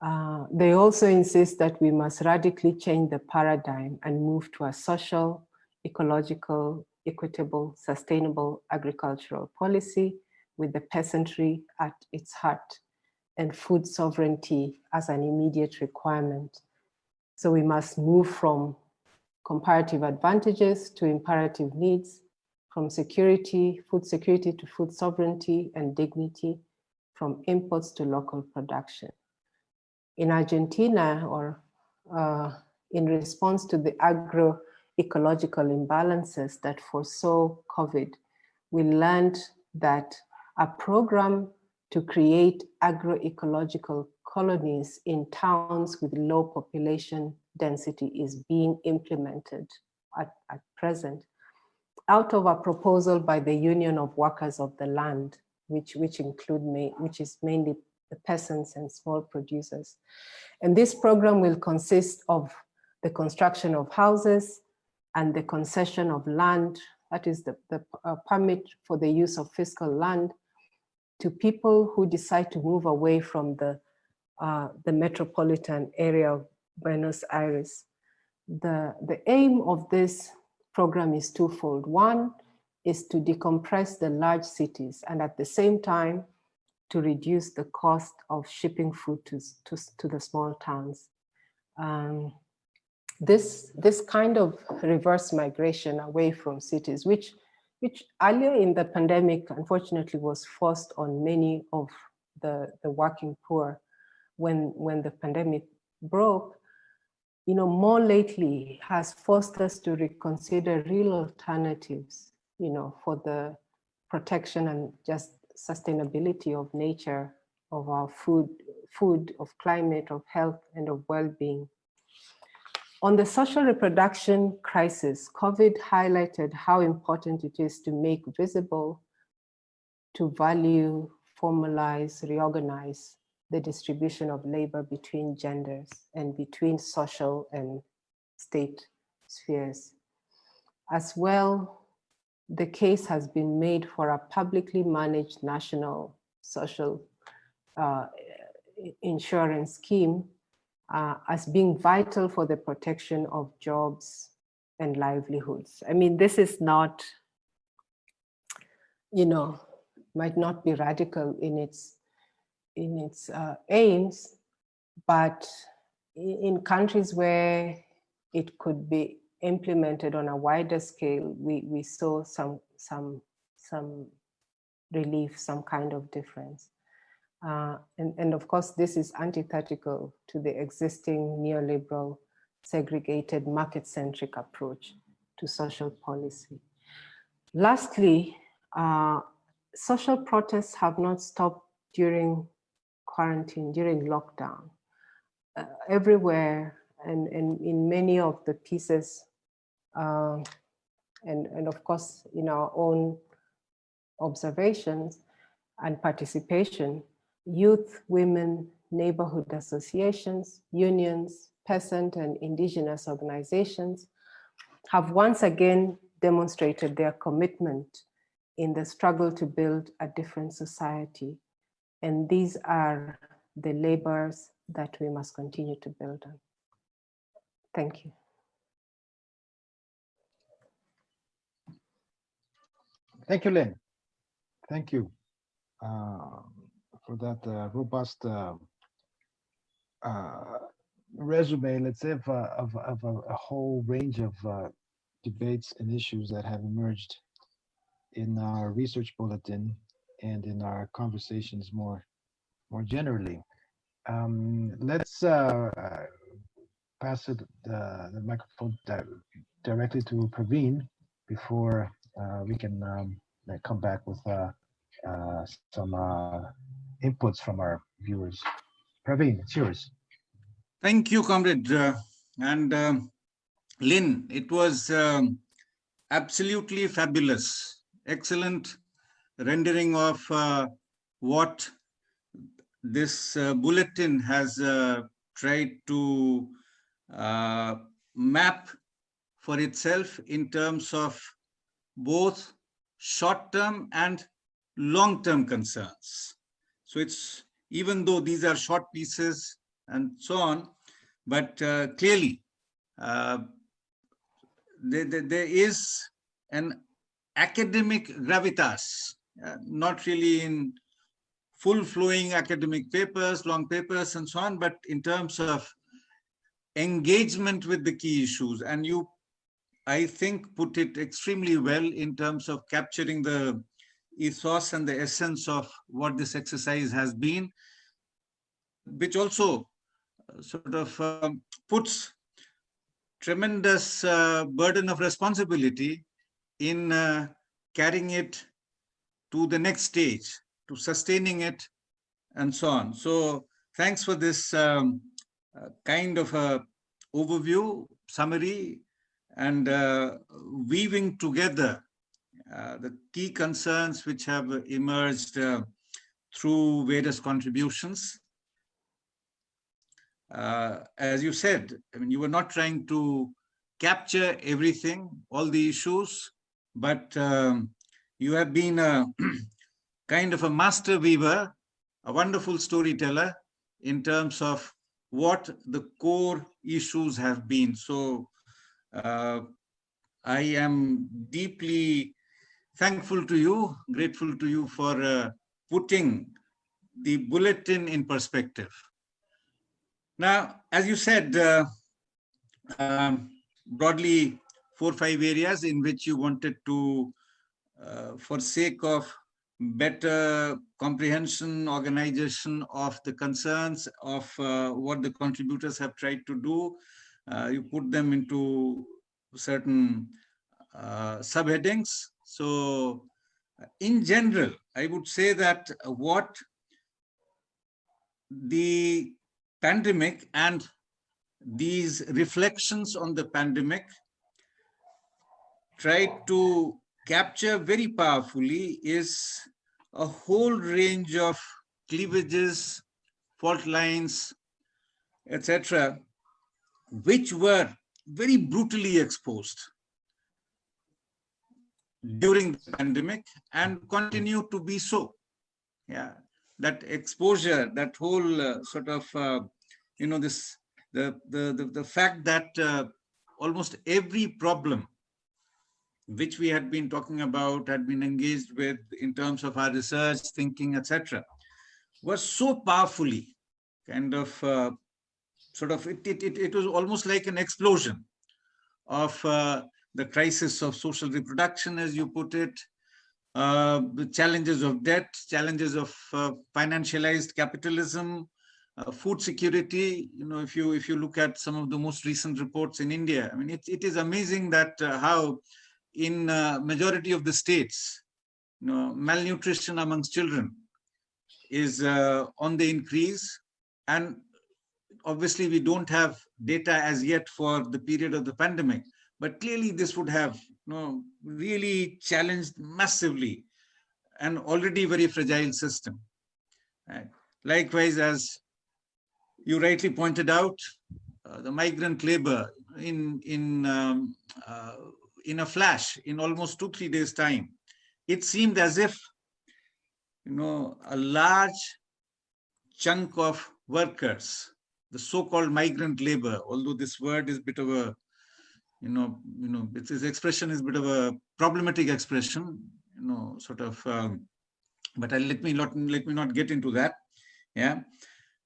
Uh, they also insist that we must radically change the paradigm and move to a social, ecological, equitable, sustainable agricultural policy with the peasantry at its heart and food sovereignty as an immediate requirement. So we must move from comparative advantages to imperative needs, from security, food security to food sovereignty and dignity, from imports to local production. In Argentina, or uh, in response to the agroecological imbalances that foresaw COVID, we learned that a program to create agroecological colonies in towns with low population density is being implemented at, at present out of a proposal by the Union of Workers of the Land, which, which include, me, which is mainly the peasants and small producers. And this program will consist of the construction of houses and the concession of land, that is the, the uh, permit for the use of fiscal land to people who decide to move away from the, uh, the metropolitan area of Buenos Aires. The, the aim of this program is twofold. One is to decompress the large cities and at the same time to reduce the cost of shipping food to, to, to the small towns. Um, this, this kind of reverse migration away from cities, which, which earlier in the pandemic, unfortunately, was forced on many of the, the working poor when, when the pandemic broke, you know, more lately has forced us to reconsider real alternatives, you know, for the protection and just sustainability of nature, of our food, food, of climate, of health, and of well-being. On the social reproduction crisis, COVID highlighted how important it is to make visible, to value, formalize, reorganize the distribution of labor between genders and between social and state spheres. As well, the case has been made for a publicly managed national social uh, insurance scheme uh, as being vital for the protection of jobs and livelihoods. I mean, this is not, you know, might not be radical in its in its uh, aims, but in countries where it could be implemented on a wider scale, we, we saw some, some, some relief, some kind of difference. Uh, and, and of course, this is antithetical to the existing neoliberal segregated market-centric approach to social policy. Lastly, uh, social protests have not stopped during quarantine, during lockdown. Uh, everywhere and, and in many of the pieces, uh, and, and of course in our own observations and participation, youth, women, neighborhood associations, unions, peasant and indigenous organizations have once again demonstrated their commitment in the struggle to build a different society and these are the labors that we must continue to build on. Thank you. Thank you, Lyn. Thank you uh, for that uh, robust uh, uh resume, let's say, of, of, of a, a, whole range of uh, debates and issues that have emerged in our research bulletin and in our conversations more more generally. Um, let's uh, pass it, uh, the microphone di directly to Praveen before uh, we can um, come back with some inputs from our viewers. Praveen, it's yours. Thank you, comrade. Uh, and um, Lyn, it was um, absolutely fabulous. Excellent rendering of uh, what this uh, bulletin has uh, tried to uh, map for itself in terms of both short-term and long-term concerns. So it's even though these are short pieces and so on, but uh, clearly uh, there, there, there is an academic gravitas, uh, not really in full flowing academic papers, long papers and so on, but in terms of engagement with the key issues. And you, I think, put it extremely well in terms of capturing the ethos and the essence of what this exercise has been, which also uh, sort of um, puts tremendous uh, burden of responsibility in uh, carrying it to the next stage, to sustaining it, and so on. So thanks for this um, uh, kind of a overview, summary, and uh, weaving together the key concerns which have emerged uh, through various contributions. Uh, as you said, I mean, you were not trying to capture everything, all the issues, but um, you have been a kind of a master weaver, a wonderful storyteller in terms of what the core issues have been. So uh, I am deeply thankful to you, grateful to you for uh, putting the bulletin in perspective. Now, as you said, uh, um, broadly four or five areas in which you wanted to, uh, for sake of better comprehension, organization of the concerns of uh, what the contributors have tried to do, uh, you put them into certain uh, subheadings. So in general, I would say that what the pandemic and these reflections on the pandemic tried to capture very powerfully is a whole range of cleavages, fault lines, etc., which were very brutally exposed during the pandemic and continue to be so. Yeah, that exposure, that whole uh, sort of, uh, you know, this, the, the, the, the fact that uh, almost every problem which we had been talking about, had been engaged with in terms of our research, thinking, etc., was so powerfully kind of uh, sort of, it, it, it, it was almost like an explosion of uh, the crisis of social reproduction, as you put it, uh, the challenges of debt, challenges of uh, financialized capitalism, uh, food security. You know, if you if you look at some of the most recent reports in India, I mean, it, it is amazing that uh, how in uh, majority of the states, you know, malnutrition amongst children is uh, on the increase. And obviously we don't have data as yet for the period of the pandemic, but clearly this would have you know, really challenged massively an already very fragile system. Right? Likewise, as you rightly pointed out, uh, the migrant labor in in um, uh, in a flash, in almost two three days time, it seemed as if you know a large chunk of workers, the so-called migrant labor, although this word is a bit of a you know, you know, its, expression is a bit of a problematic expression, you know, sort of. Um, but I, let me not let me not get into that. Yeah,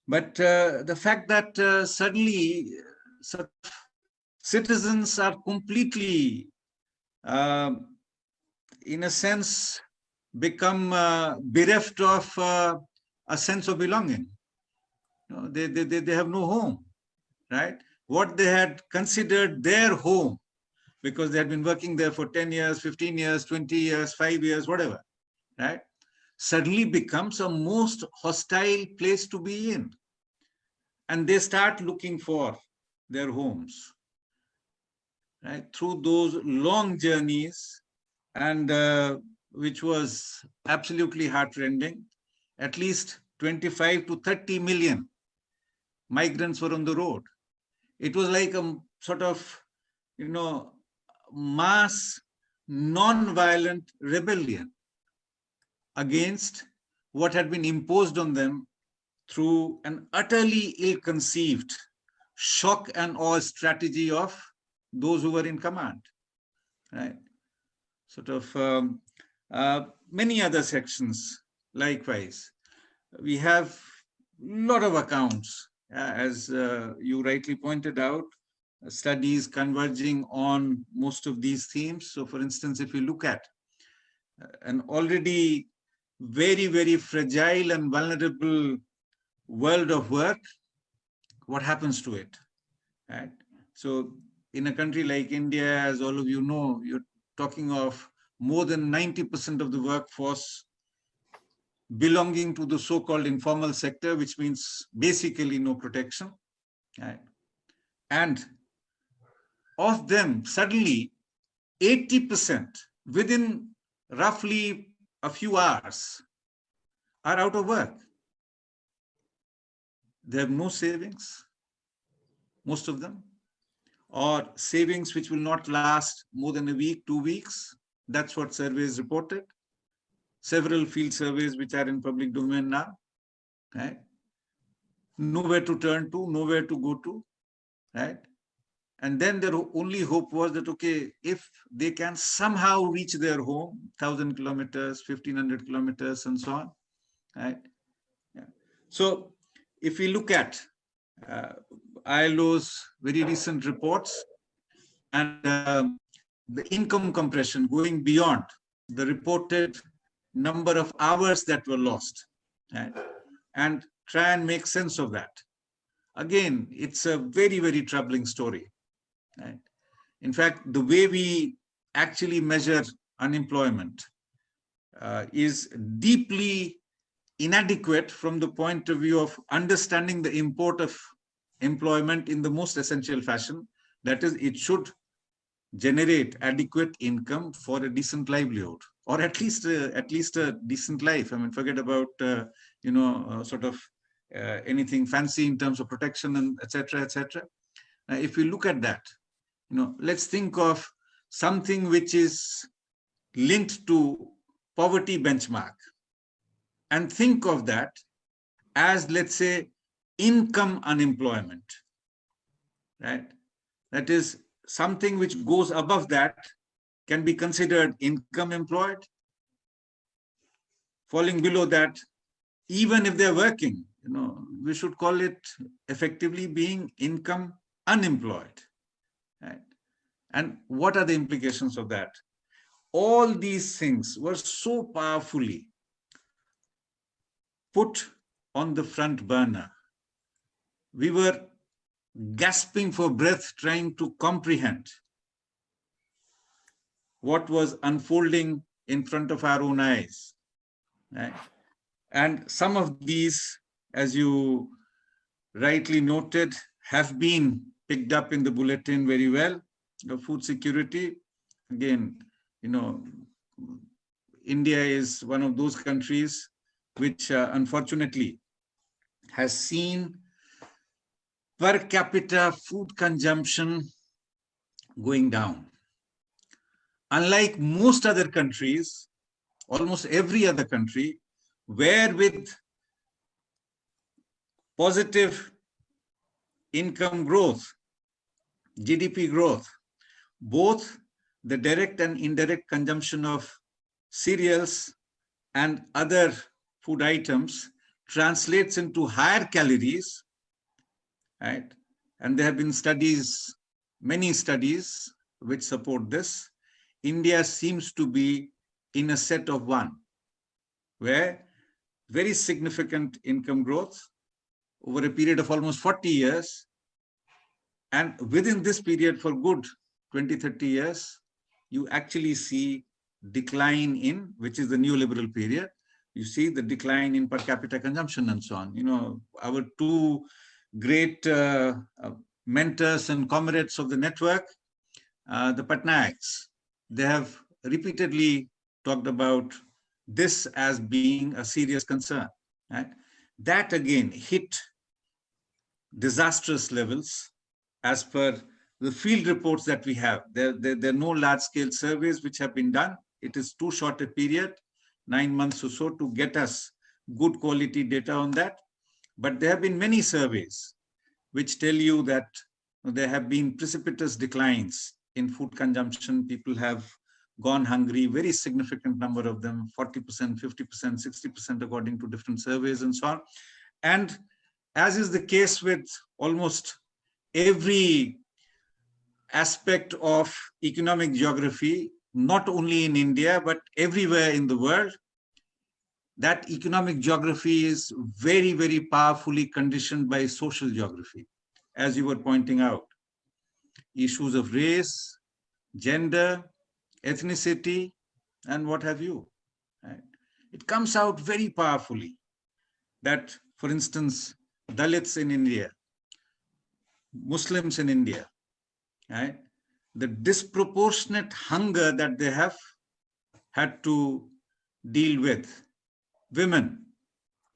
but uh, the fact that uh, suddenly uh, citizens are completely, uh, in a sense, become uh, bereft of uh, a sense of belonging. You know, they, they, they, they have no home, right? What they had considered their home because they had been working there for 10 years, 15 years, 20 years, five years, whatever, right? suddenly becomes a most hostile place to be in. And they start looking for their homes. Right? Through those long journeys and uh, which was absolutely heartrending, at least 25 to 30 million migrants were on the road. It was like a sort of, you know, mass non-violent rebellion against what had been imposed on them through an utterly ill-conceived shock and awe strategy of those who were in command, right? Sort of um, uh, many other sections likewise. We have a lot of accounts, as uh, you rightly pointed out, studies converging on most of these themes. So for instance, if you look at uh, an already very, very fragile and vulnerable world of work, what happens to it? Right? So in a country like India, as all of you know, you're talking of more than 90% of the workforce belonging to the so-called informal sector, which means basically no protection. Right? And of them, suddenly 80% within roughly a few hours are out of work. They have no savings, most of them, or savings which will not last more than a week, two weeks. That's what surveys reported. Several field surveys which are in public domain now. Right? Nowhere to turn to, nowhere to go to. Right? And then their only hope was that, okay, if they can somehow reach their home, 1,000 kilometers, 1,500 kilometers, and so on, right? Yeah. So if we look at uh, ILO's very recent reports and uh, the income compression going beyond the reported number of hours that were lost, right? and try and make sense of that. Again, it's a very, very troubling story. Right? In fact, the way we actually measure unemployment uh, is deeply inadequate from the point of view of understanding the import of employment in the most essential fashion. That is, it should generate adequate income for a decent livelihood, or at least uh, at least a decent life. I mean, forget about uh, you know uh, sort of anything fancy in terms of protection and etc. etc. if we look at that, you know, let's think of something which is linked to poverty benchmark and think of that as, let's say, income unemployment, right? That is something which goes above that can be considered income employed. Falling below that, even if they're working, you know, we should call it effectively being income unemployed. Right? And what are the implications of that? All these things were so powerfully put on the front burner. We were gasping for breath trying to comprehend what was unfolding in front of our own eyes. Right? And some of these, as you rightly noted, have been picked up in the bulletin very well. The food security, again, you know, India is one of those countries which uh, unfortunately has seen per capita food consumption going down. Unlike most other countries, almost every other country, where with positive income growth, GDP growth, both the direct and indirect consumption of cereals and other food items translates into higher calories, right? And there have been studies, many studies which support this. India seems to be in a set of one, where very significant income growth over a period of almost 40 years. And within this period for good 20, 30 years, you actually see decline in, which is the neoliberal period, You see the decline in per capita consumption and so on. You know, our two great uh, uh, mentors and comrades of the network, uh, the Patnaiks, they have repeatedly talked about this as being a serious concern. Right? That again hit disastrous levels as per the field reports that we have. There, there, there are no large-scale surveys which have been done. It is too short a period, nine months or so, to get us good quality data on that. But there have been many surveys which tell you that there have been precipitous declines in food consumption. People have gone hungry, very significant number of them, 40%, 50%, 60% according to different surveys and so on. And as is the case with almost every aspect of economic geography, not only in India, but everywhere in the world, that economic geography is very, very powerfully conditioned by social geography, as you were pointing out. Issues of race, gender, ethnicity, and what have you. Right? It comes out very powerfully that, for instance, Dalits in India, Muslims in India, right? the disproportionate hunger that they have had to deal with, women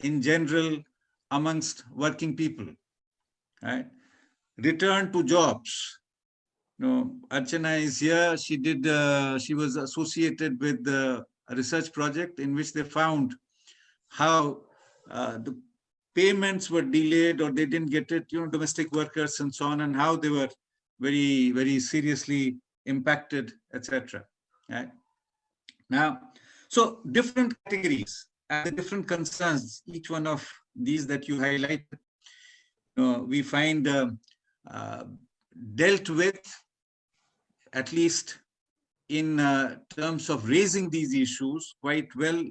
in general amongst working people, right? return to jobs, no, Archana is here. She did. Uh, she was associated with the research project in which they found how uh, the payments were delayed or they didn't get it. You know, domestic workers and so on, and how they were very, very seriously impacted, etc. Right now, so different categories and the different concerns. Each one of these that you highlight, you know, we find uh, uh, dealt with at least in uh, terms of raising these issues quite well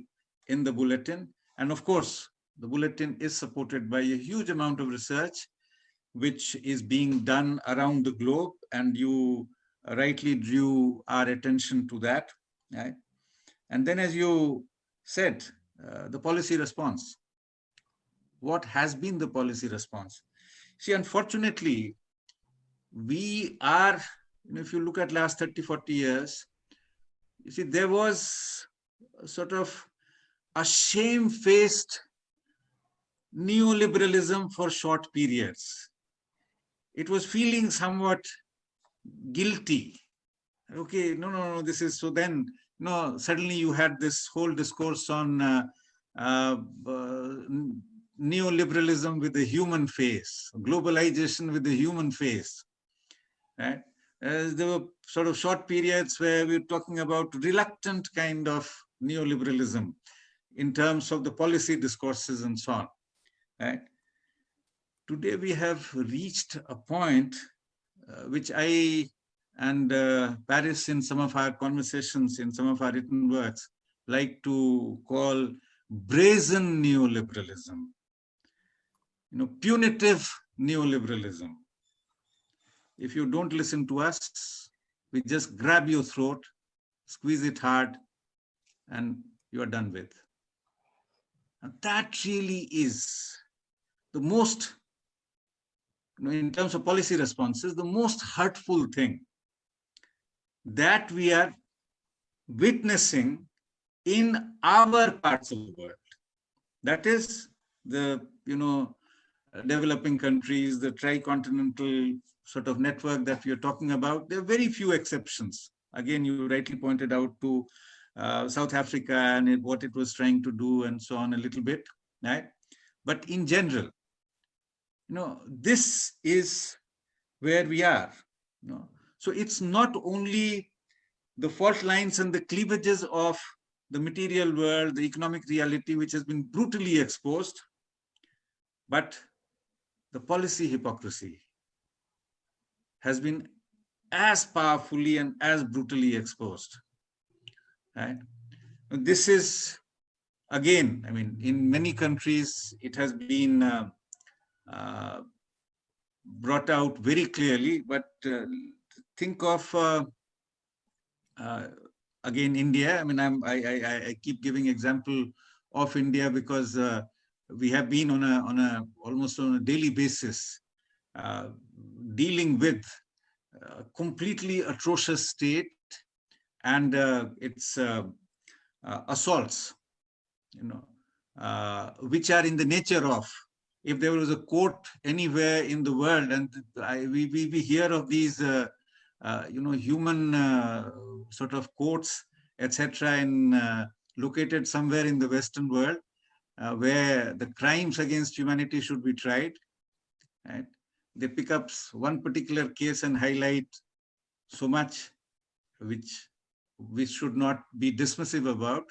in the bulletin. And of course, the bulletin is supported by a huge amount of research, which is being done around the globe. And you rightly drew our attention to that. Right? And then as you said, uh, the policy response. What has been the policy response? See, unfortunately, we are if you look at last 30, 40 years, you see, there was sort of a shame-faced neoliberalism for short periods. It was feeling somewhat guilty. Okay, no, no, no, this is, so then, no, suddenly you had this whole discourse on uh, uh, neoliberalism with the human face, globalization with the human face, right? Uh, there were sort of short periods where we were talking about reluctant kind of neoliberalism in terms of the policy discourses and so on. Right? Today we have reached a point uh, which I and uh, Paris in some of our conversations, in some of our written works, like to call brazen neoliberalism, you know, punitive neoliberalism if you don't listen to us, we just grab your throat, squeeze it hard, and you are done with. And that really is the most, you know, in terms of policy responses, the most hurtful thing that we are witnessing in our parts of the world. That is the, you know, developing countries, the tricontinental sort of network that we are talking about, there are very few exceptions. Again, you rightly pointed out to uh, South Africa and it, what it was trying to do and so on a little bit, right? But in general, you know, this is where we are. You know? So it's not only the fault lines and the cleavages of the material world, the economic reality, which has been brutally exposed, but the policy hypocrisy, has been as powerfully and as brutally exposed. Right? This is, again, I mean, in many countries, it has been uh, uh, brought out very clearly, but uh, think of, uh, uh, again, India. I mean, I'm, I, I, I keep giving example of India because uh, we have been on a on a almost on a daily basis dealing with a completely atrocious state and uh, its uh, uh, assaults, you know, uh, which are in the nature of if there was a court anywhere in the world and I, we, we, we hear of these, uh, uh, you know, human uh, sort of courts, etc., in uh, located somewhere in the Western world, uh, where the crimes against humanity should be tried. Right? They pick up one particular case and highlight so much, which we should not be dismissive about.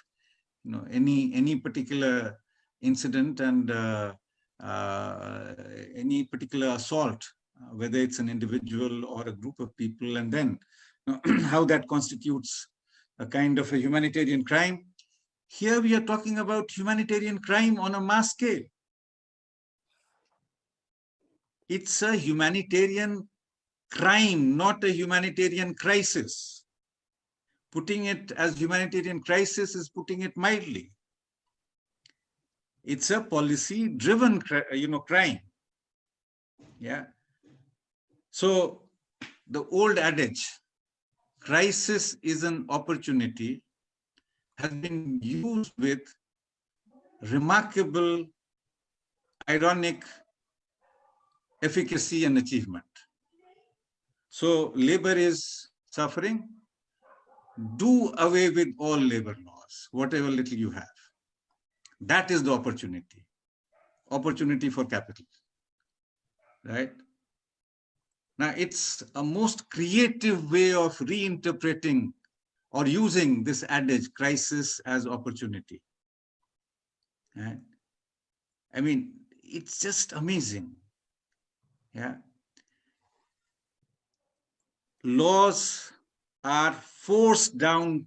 You know, any any particular incident and uh, uh, any particular assault, uh, whether it's an individual or a group of people, and then you know, how that constitutes a kind of a humanitarian crime. Here we are talking about humanitarian crime on a mass scale. It's a humanitarian crime, not a humanitarian crisis. Putting it as humanitarian crisis is putting it mildly. It's a policy driven you know crime. Yeah. So the old adage crisis is an opportunity has been used with remarkable ironic efficacy and achievement so labor is suffering do away with all labor laws whatever little you have that is the opportunity, opportunity for capital, right? Now, it's a most creative way of reinterpreting or using this adage, crisis as opportunity. Right? I mean, it's just amazing. Yeah. Laws are forced down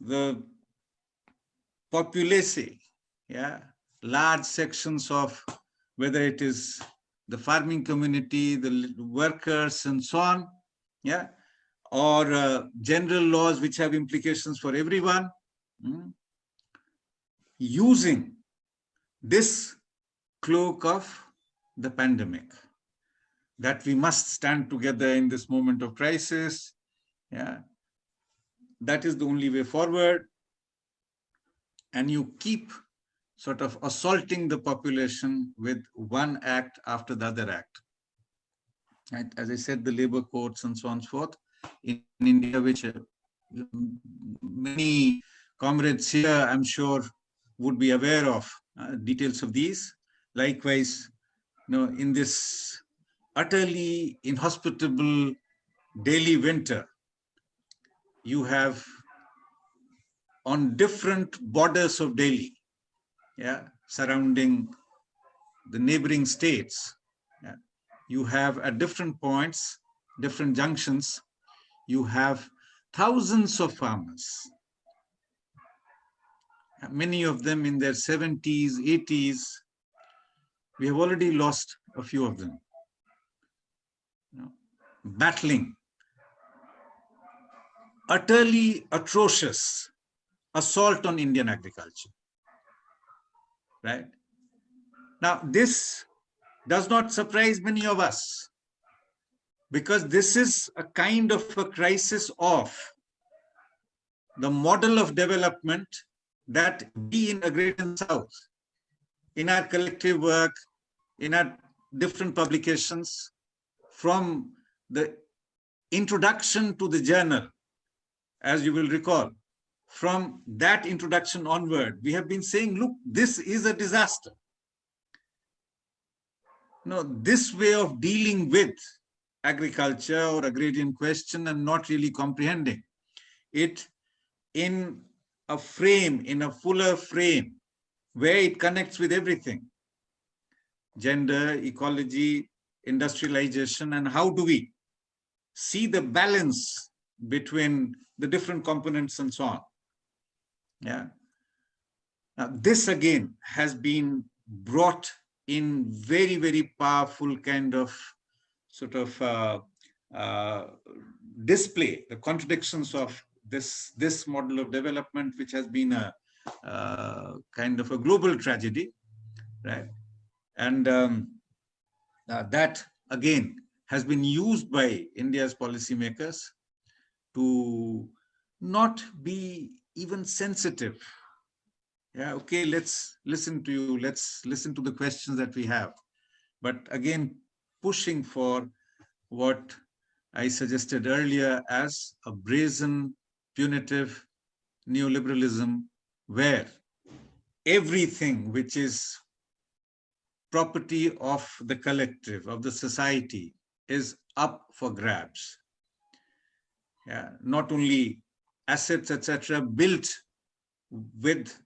the populace, yeah, large sections of whether it is the farming community, the workers and so on, yeah, or uh, general laws which have implications for everyone, mm, using this cloak of the pandemic, that we must stand together in this moment of crisis, yeah, that is the only way forward and you keep sort of assaulting the population with one act after the other act. Right? As I said, the labor courts and so on and so forth in, in India, which uh, many comrades here, I'm sure, would be aware of uh, details of these. Likewise, you know, in this utterly inhospitable Delhi winter, you have on different borders of Delhi, yeah, surrounding the neighboring states. Yeah. You have at different points, different junctions, you have thousands of farmers, many of them in their 70s, 80s. We have already lost a few of them. Battling utterly atrocious assault on Indian agriculture. Right? Now, this does not surprise many of us because this is a kind of a crisis of the model of development that we in the Great South, in our collective work, in our different publications, from the introduction to the journal, as you will recall, from that introduction onward, we have been saying, look, this is a disaster. Now, this way of dealing with agriculture or agrarian question and not really comprehending it in a frame, in a fuller frame, where it connects with everything. Gender, ecology, industrialization, and how do we see the balance between the different components and so on. Yeah. Now, this again has been brought in very, very powerful kind of sort of uh, uh, display the contradictions of this this model of development, which has been a, uh, kind of a global tragedy, right? And um, uh, that again has been used by India's policymakers to not be even sensitive. Yeah, okay, let's listen to you. Let's listen to the questions that we have. But again, pushing for what I suggested earlier as a brazen, punitive neoliberalism where everything which is property of the collective, of the society, is up for grabs. Yeah, not only assets, etc., built with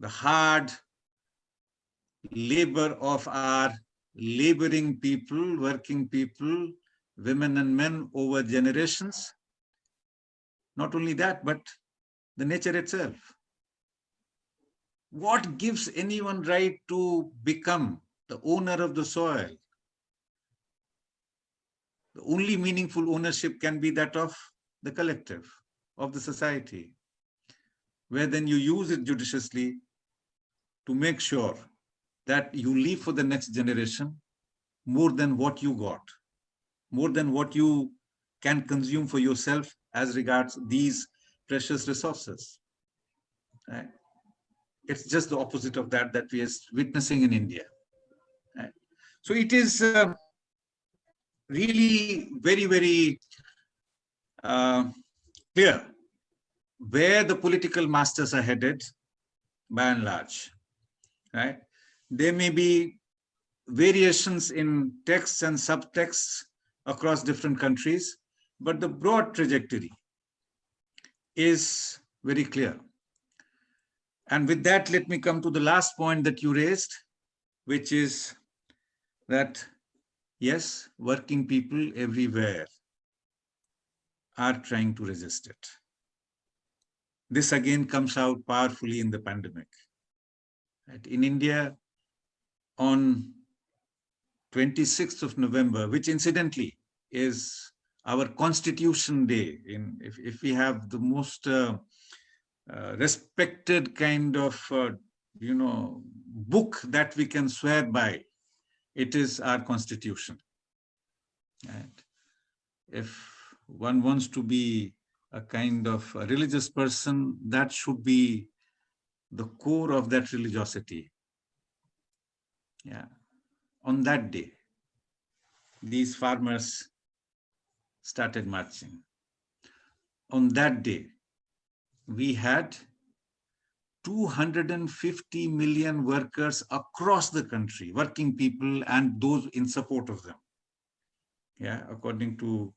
the hard labor of our laboring people, working people, women and men over generations. Not only that, but the nature itself. What gives anyone right to become the owner of the soil? The only meaningful ownership can be that of the collective, of the society, where then you use it judiciously to make sure that you leave for the next generation more than what you got, more than what you can consume for yourself as regards these precious resources. Right? It's just the opposite of that that we are witnessing in India. Right? So it is uh, really very, very uh, clear where the political masters are headed by and large, right? There may be variations in texts and subtexts across different countries, but the broad trajectory is very clear. And with that, let me come to the last point that you raised, which is that, yes, working people everywhere are trying to resist it. This again comes out powerfully in the pandemic. In India, on 26th of November, which incidentally is our Constitution Day, in if, if we have the most uh, uh, respected kind of, uh, you know, book that we can swear by, it is our Constitution. Right? If one wants to be a kind of a religious person, that should be the core of that religiosity. Yeah. On that day, these farmers started marching. On that day, we had 250 million workers across the country, working people and those in support of them. Yeah, according to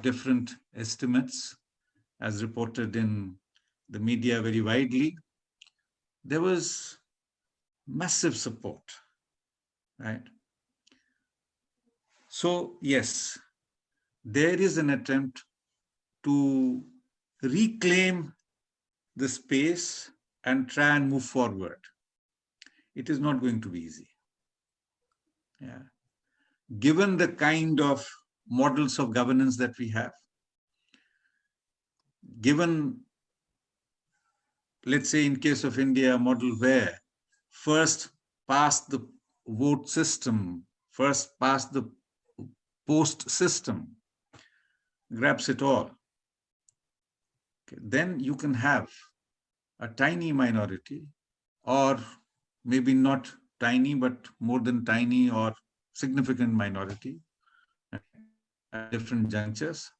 different estimates as reported in the media very widely, there was massive support, right? So yes, there is an attempt to reclaim the space and try and move forward. It is not going to be easy. Yeah. Given the kind of models of governance that we have, given, let's say in case of India, a model where first past the vote system, first past the post system, grabs it all. Okay. Then you can have a tiny minority or maybe not tiny, but more than tiny or significant minority at different junctures,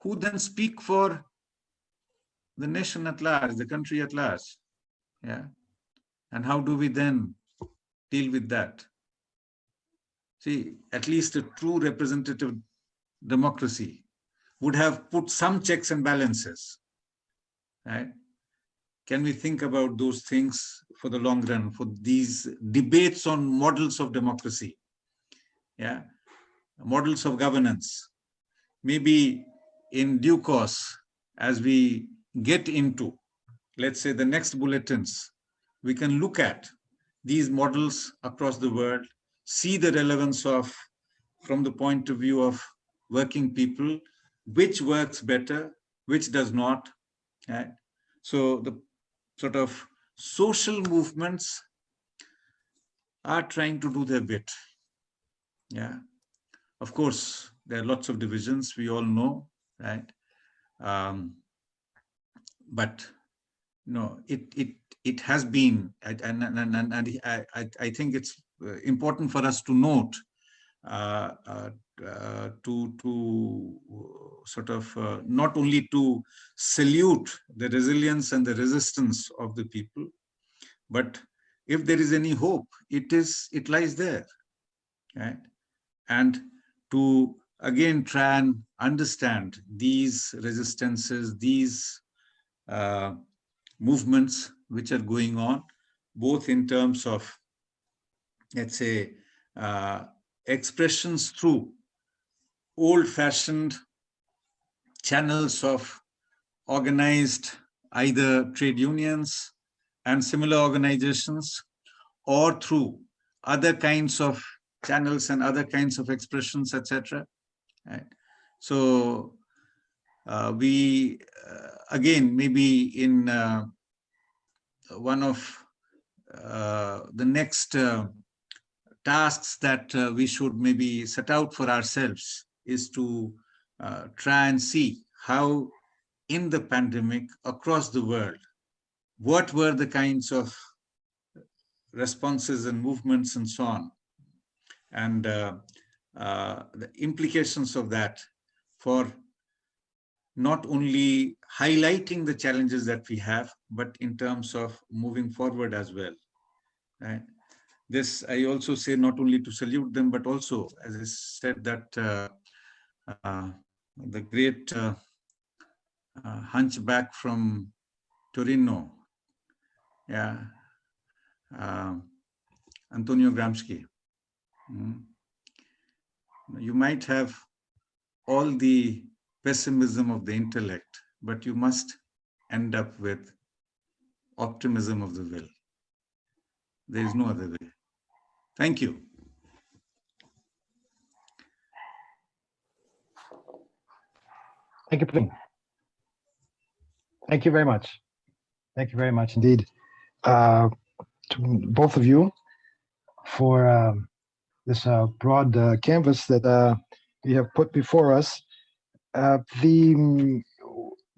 who then speak for the nation at large, the country at large. Yeah. And how do we then deal with that? See, at least a true representative democracy would have put some checks and balances. Right? Can we think about those things for the long run, for these debates on models of democracy? Yeah, models of governance. Maybe in due course, as we get into, let's say, the next bulletins, we can look at these models across the world, see the relevance of, from the point of view of working people, which works better, which does not. Right? So the sort of social movements are trying to do their bit. Yeah. Of course, there are lots of divisions, we all know, right? Um, but no, it it it has been, and and and, and, and I, I think it's important for us to note uh, uh, uh, to to sort of uh, not only to salute the resilience and the resistance of the people, but if there is any hope, it is it lies there, right? And to again try and understand these resistances, these uh, movements which are going on, both in terms of, let's say, uh, expressions through old-fashioned channels of organized either trade unions and similar organizations or through other kinds of channels and other kinds of expressions, etc. Right? So uh, we, uh, again, maybe in uh, one of uh, the next uh, tasks that uh, we should maybe set out for ourselves is to try and see how in the pandemic across the world, what were the kinds of responses and movements and so on and uh, uh, the implications of that for not only highlighting the challenges that we have, but in terms of moving forward as well. Right? This I also say not only to salute them, but also, as I said, that uh, uh, the great uh, uh, hunchback from Torino, yeah, uh, Antonio Gramsci, Mm. You might have all the pessimism of the intellect, but you must end up with optimism of the will. There is no other way. Thank you. Thank you. Prem. Thank you very much. Thank you very much indeed uh, to both of you for um, this uh, broad uh, canvas that uh, you have put before us. Uh, the mm,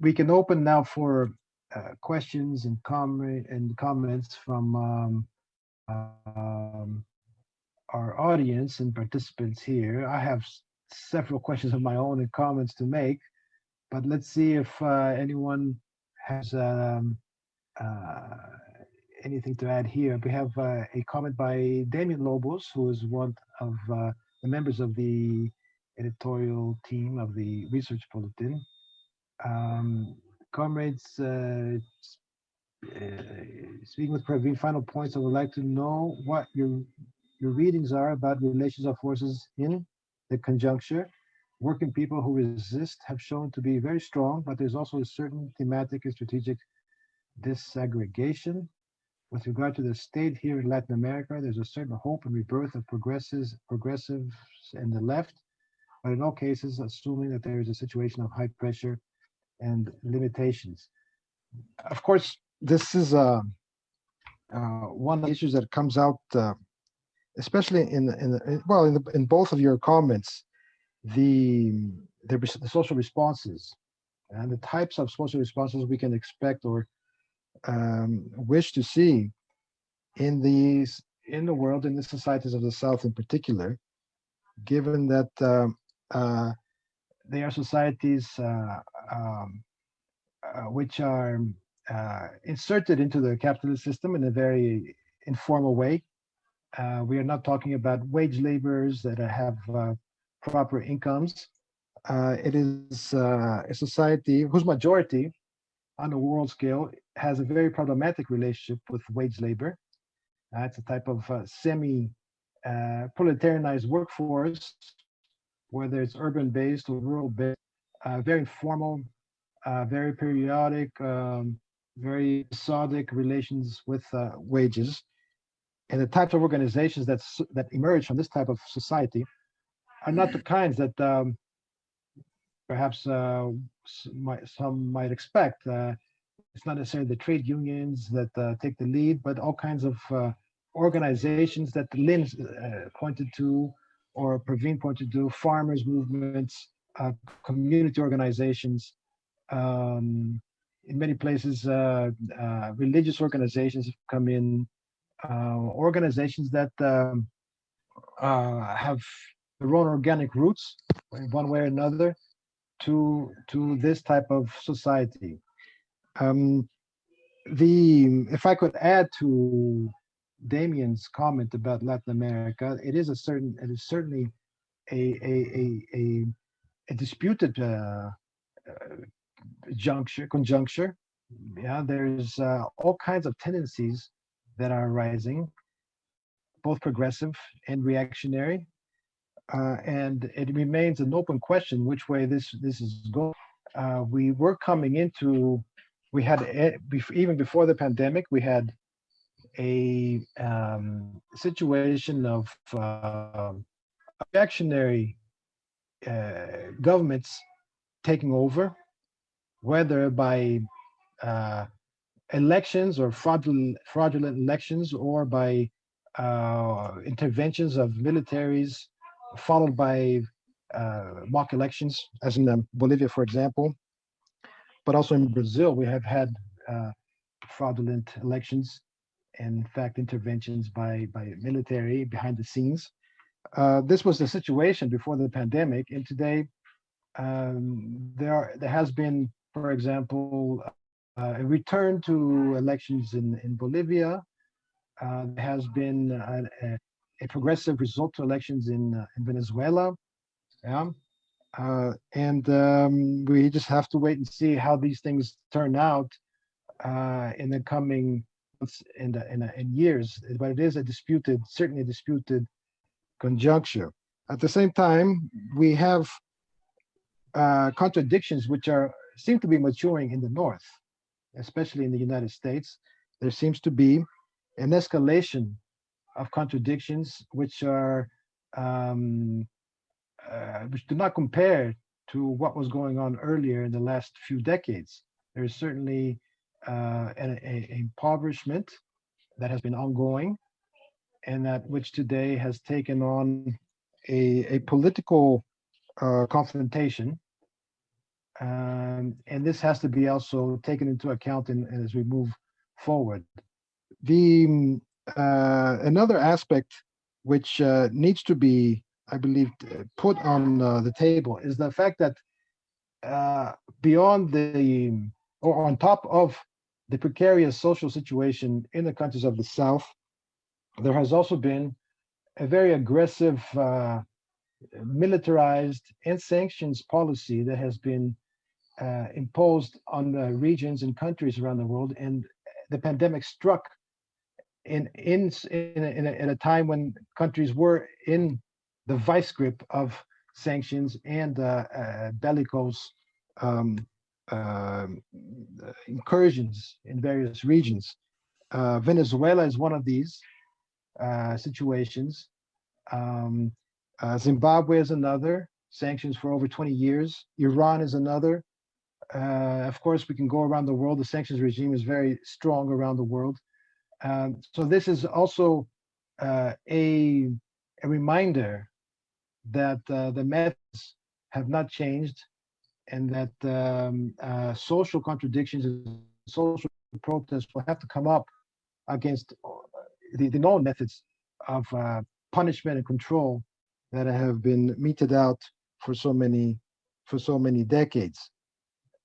we can open now for uh, questions and comment and comments from um, um, our audience and participants here. I have several questions of my own and comments to make, but let's see if uh, anyone has um, uh, anything to add here. We have uh, a comment by Damien Lobos, who is one of uh, the members of the editorial team of the Research Bulletin. Um, comrades, uh, uh, speaking with Praveen, final points, I would like to know what your your readings are about relations of forces in the conjuncture. Working people who resist have shown to be very strong, but there's also a certain thematic and strategic disaggregation. With regard to the state here in Latin America, there's a certain hope and rebirth of progressives, progressives and the left, but in all cases, assuming that there is a situation of high pressure and limitations. Of course, this is uh, uh, one of the issues that comes out, uh, especially in in in- well, in the, in both of your comments, the the, the social responses and the types of social responses we can expect or um, wish to see in these in the world in the societies of the south in particular given that um, uh, they are societies uh, um, uh, which are uh, inserted into the capitalist system in a very informal way. Uh, we are not talking about wage laborers that have uh, proper incomes uh, it is uh, a society whose majority on a world scale has a very problematic relationship with wage labor. Uh, it's a type of uh, semi uh, proletarianized workforce, whether it's urban based or rural based, uh, very informal, very periodic, um, very episodic relations with wages. And the types of organizations that, that emerge from this type of society are not the kinds that um, perhaps uh, might, some might expect. Uh, it's not necessarily the trade unions that uh, take the lead, but all kinds of uh, organizations that Lyn uh, pointed to, or Praveen pointed to, farmers movements, uh, community organizations. Um, in many places, religious organizations have come in, organizations that um, have their own organic roots, in one way or another, to to this type of society. Um, the if I could add to Damien's comment about Latin America, it is a certain it is certainly a a a a, a disputed uh, uh, juncture conjuncture. Yeah, there's uh, all kinds of tendencies that are arising both progressive and reactionary, uh, and it remains an open question which way this this is going. Uh, we were coming into we had even before the pandemic we had a um, situation of uh, reactionary governments taking over, whether by uh, elections or fraudulent, fraudulent elections or by uh, interventions of militaries, followed by uh, mock elections, as in um, Bolivia, for example. But also in Brazil, we have had uh, fraudulent elections and in fact interventions by by military behind the scenes. Uh, this was the situation before the pandemic, and today um, there are, there has been, for example, uh, a return to elections in in Bolivia. Uh, there has been a, a, a progressive result to elections in uh, in Venezuela. Yeah. Uh, and um, we just have to wait and see how these things turn out uh, in the coming months and in, in years. But it is a disputed, certainly a disputed conjuncture. At the same time, we have uh, contradictions which are seem to be maturing in the north, especially in the United States. There seems to be an escalation of contradictions which are um, uh, which do not compare to what was going on earlier in the last few decades. There is certainly uh, an a, a impoverishment that has been ongoing and that which today has taken on a, a political uh, confrontation. Um, and this has to be also taken into account in, as we move forward. The uh, another aspect which uh, needs to be, I believe, put on uh, the table is the fact that uh, beyond the or on top of the precarious social situation in the countries of the South, there has also been a very aggressive militarized and sanctions policy that has been uh, imposed on the regions and countries around the world. And the pandemic struck in in in a, in a, in a time when countries were in the vice grip of sanctions and uh, uh, bellicose um, um, incursions in various regions. Uh, Venezuela is one of these uh, situations. Um, uh, Zimbabwe is another, sanctions for over 20 years. Iran is another. Uh, of course, we can go around the world. The sanctions regime is very strong around the world. Um, so this is also uh, a, a reminder that uh, the methods have not changed and that um, uh, social contradictions and social protests will have to come up against uh, the, the known methods of uh, punishment and control that have been meted out for so many for so many decades.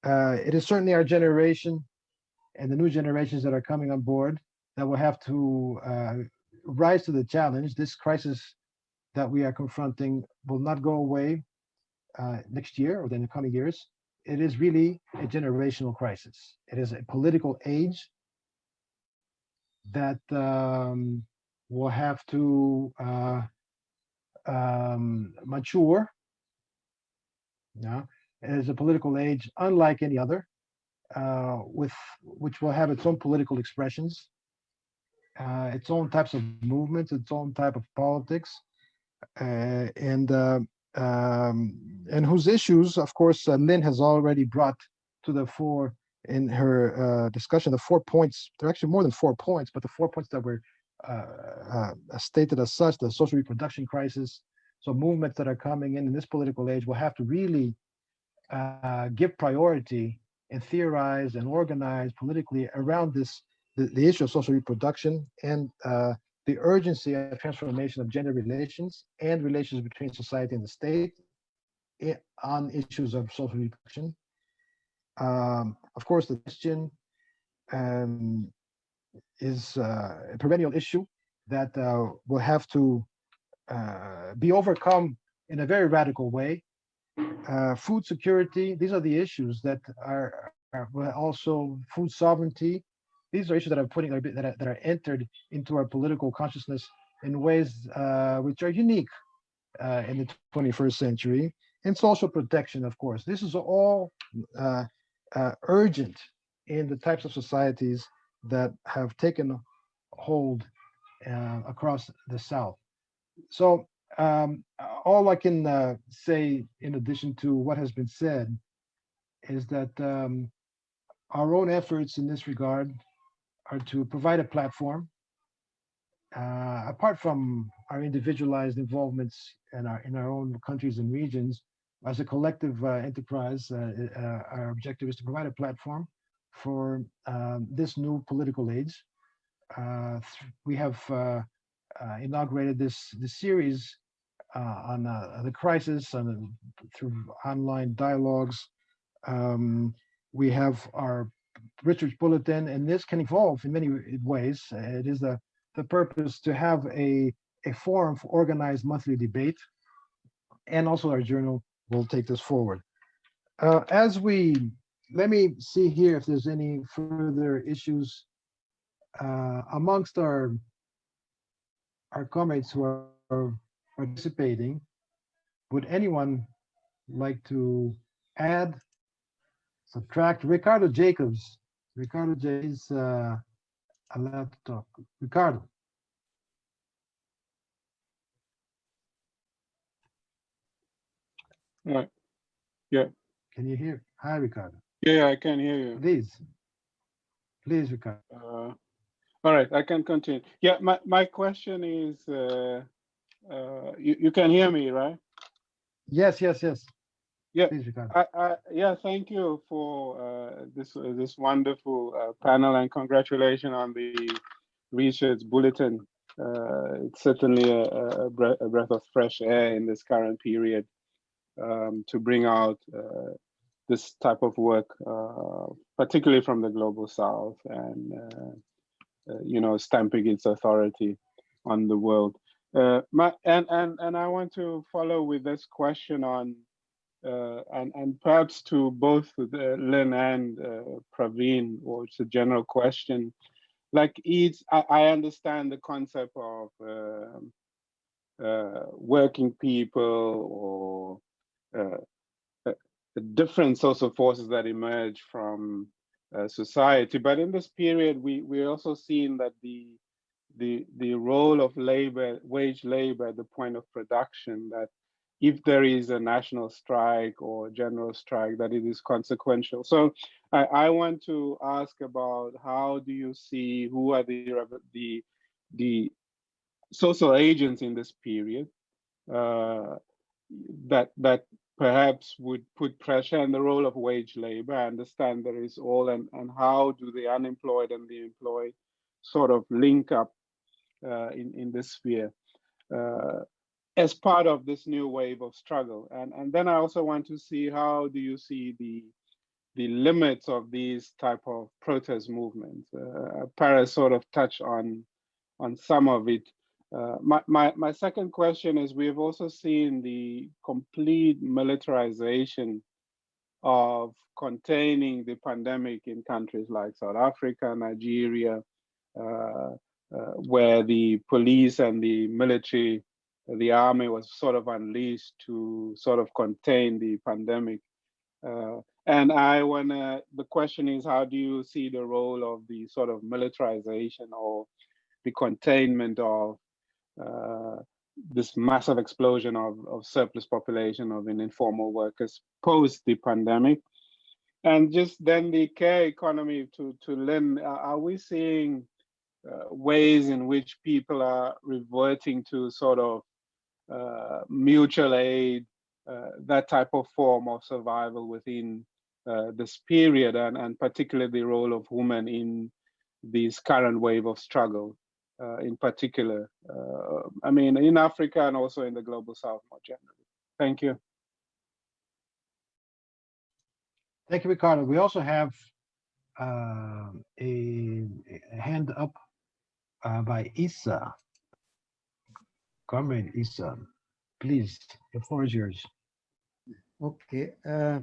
Uh, it is certainly our generation and the new generations that are coming on board that will have to uh, rise to the challenge. This crisis that we are confronting will not go away uh, next year or in the coming years. It is really a generational crisis. It is a political age that um, will have to uh, um, mature. Yeah, it is a political age unlike any other, uh, with which will have its own political expressions, uh, its own types of movements, its own type of politics, uh, and uh, um, and whose issues, of course, uh, Lyn has already brought to the fore in her uh, discussion, the four points, there are actually more than four points, but the four points that were stated as such, the social reproduction crisis, so movements that are coming in in this political age will have to really give priority and theorize and organize politically around this, the, the issue of social reproduction and uh, the urgency of transformation of gender relations and relations between society and the state on issues of social reproduction. Um, of course, the question um, is uh, a perennial issue that uh, will have to uh, be overcome in a very radical way. Uh, food security, these are the issues that are, are also food sovereignty. These are issues that are putting that are, that are entered into our political consciousness in ways uh, which are unique uh, in the 21st century. And social protection, of course. This is all uh, uh, urgent in the types of societies that have taken hold uh, across the South. So um, all I can uh, say, in addition to what has been said, is that um, our own efforts in this regard are to provide a platform. Uh, apart from our individualized involvements in our in our own countries and regions, as a collective uh, enterprise, uh, uh, our objective is to provide a platform for um, this new political age. Uh, we have inaugurated this this series on the crisis and through online dialogues. Um, we have our research bulletin, and this can evolve in many ways. It is the the purpose to have a a forum for organized monthly debate, and also our journal will take this forward. Uh, as we let me see here if there's any further issues uh, amongst our our comrades who are participating. Would anyone like to add, subtract? Ricardo Jacobs. Ricardo J is uh, allowed to talk. Ricardo. Right. Yeah. Can you hear? Hi, Ricardo. Yeah, I can hear you. Please. Please, Ricardo. Uh, all right, I can continue. Yeah, my, my question is, uh, uh, you, you can hear me, right? Yes, yes, yes. Yeah, I, I, yeah, thank you for uh, this uh, this wonderful uh, panel and congratulations on the research bulletin. Uh, it's certainly a, a, breath, a breath of fresh air in this current period um, to bring out uh, this type of work, uh, particularly from the global south and uh, uh, you know stamping its authority on the world. Uh, my, and and and I want to follow with this question on uh, and and perhaps to both the Lyn and uh, Praveen, or it's a general question. Like each, I, I understand the concept of um uh, working people or uh, uh, different social forces that emerge from uh, society. But in this period, we we also seen that the the the role of labor, wage labor at the point of production, that if there is a national strike or general strike, that it is consequential. So I, I want to ask about how do you see who are the the the social agents in this period uh, that that perhaps would put pressure on the role of wage labor. I understand there is all and, and how do the unemployed and the employed sort of link up uh, in, in this sphere uh, as part of this new wave of struggle. And, and then I also want to see how do you see the the limits of these type of protest movements. Uh, Paris sort of touched on on some of it. Uh, my, my, my second question is we have also seen the complete militarization of containing the pandemic in countries like South Africa, Nigeria, uh, uh, where the police and the military, the army was sort of unleashed to sort of contain the pandemic. Uh, and I wanna, the question is, how do you see the role of the sort of militarization or the containment of uh, this massive explosion of, of surplus population of informal workers post the pandemic? And just then the care economy to, to Lyn, uh, are we seeing uh, ways in which people are reverting to sort of mutual aid, uh, that type of form of survival within uh, this period, and, and particularly the role of women in this current wave of struggle uh, in particular. Uh, I mean, in Africa and also in the global south more generally. Thank you. Thank you, Ricardo. We also have uh, a, a hand up uh, by Comrade Issa, please, the floor is yours. Okay. Uh,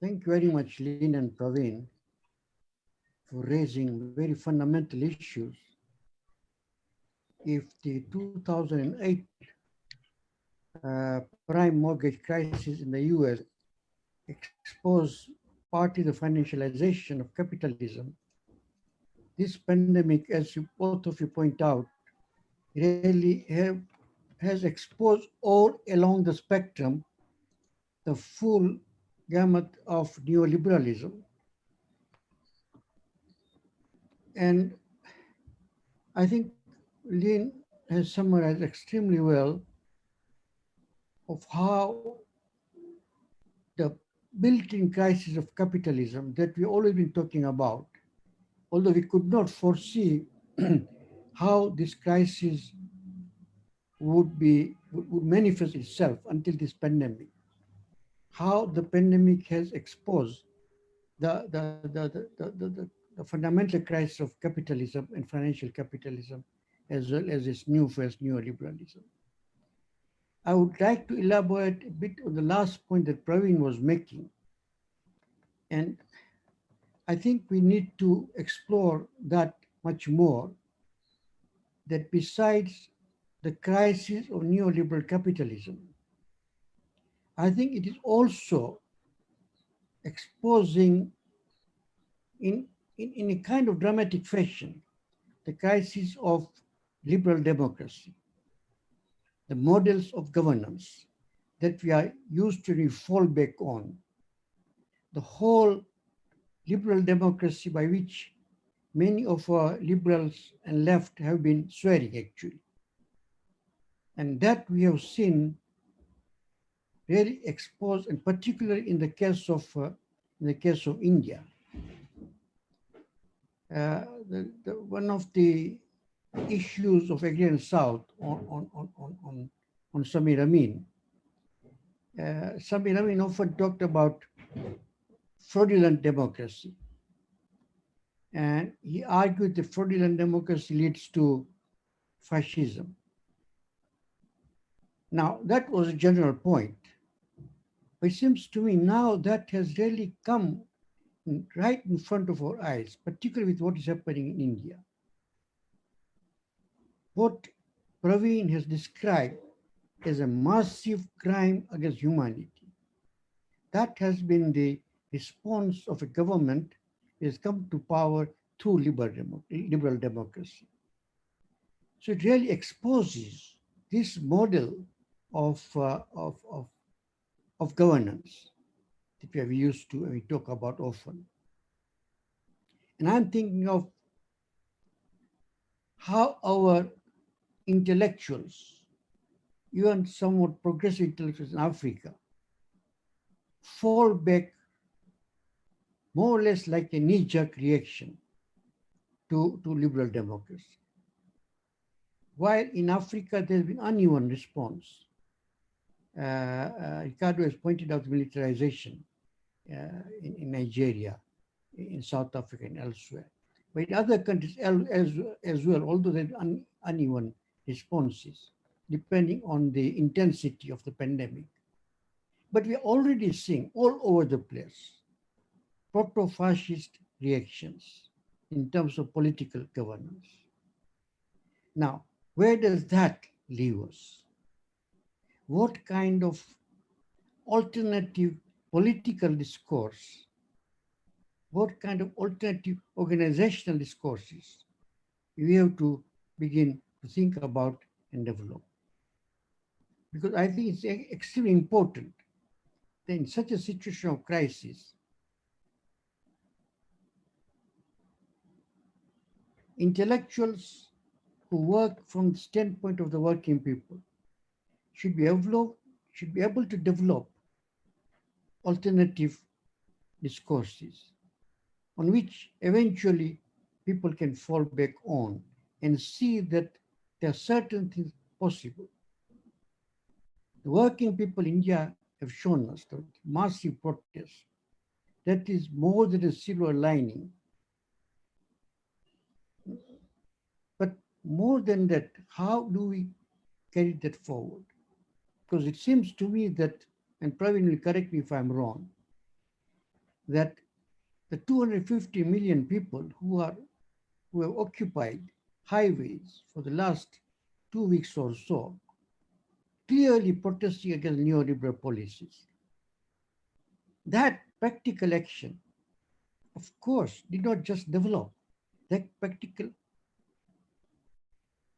thank you very much, Lyn and Praveen, for raising very fundamental issues. If the 2008 uh, prime mortgage crisis in the US exposed partly the financialization of capitalism, this pandemic, as you both of you point out, really have, has exposed all along the spectrum the full gamut of neoliberalism. And I think Lyn has summarized extremely well of how the built-in crisis of capitalism that we've always been talking about, although we could not foresee how this crisis would be would manifest itself until this pandemic how the pandemic has exposed the, the, the, the, the, the, the fundamental crisis of capitalism and financial capitalism, as well as its new first neoliberalism. I would like to elaborate a bit on the last point that Praveen was making. And I think we need to explore that much more, that besides the crisis of neoliberal capitalism, I think it is also exposing in, in, in a kind of dramatic fashion the crisis of liberal democracy, the models of governance that we are used to fall back on, the whole liberal democracy by which many of our liberals and left have been swearing actually. And that we have seen really exposed, and particularly in the case of uh, in the case of India. Uh, the, the, one of the issues of Agrarian South on, on, on, on, on, on Samir Amin, uh, Samir Amin often talked about fraudulent democracy. And he argued that fraudulent democracy leads to fascism. Now, that was a general point. But it seems to me now that has really come right in front of our eyes, particularly with what is happening in India. What Praveen has described as a massive crime against humanity. That has been the response of a government has come to power through liberal, liberal democracy. So it really exposes this model of, uh, of, of of governance that we have used to, and we talk about often. And I'm thinking of how our intellectuals, even somewhat progressive intellectuals in Africa, fall back more or less like a knee-jerk reaction to, to liberal democracy. While in Africa, there's been uneven response. Uh, uh, Ricardo has pointed out militarization uh, in, in, Nigeria, in South Africa and elsewhere. But in other countries as, as well, although there are un, uneven responses, depending on the intensity of the pandemic. But we're already seeing all over the place proto-fascist reactions in terms of political governance. Now, where does that leave us? what kind of alternative political discourse, what kind of alternative organizational discourses we have to begin to think about and develop. Because I think it's extremely important that in such a situation of crisis, intellectuals who work from the standpoint of the working people should be able, should be able to develop alternative discourses on which eventually people can fall back on and see that there are certain things possible. The working people in India have shown us that massive protest that is more than a silver lining. But more than that, how do we carry that forward? Because it seems to me that, and Praveen will correct me if I'm wrong, that the 250 million people who are who have occupied highways for the last two weeks or so clearly protesting against neoliberal policies. That practical action, of course, did not just develop. That practical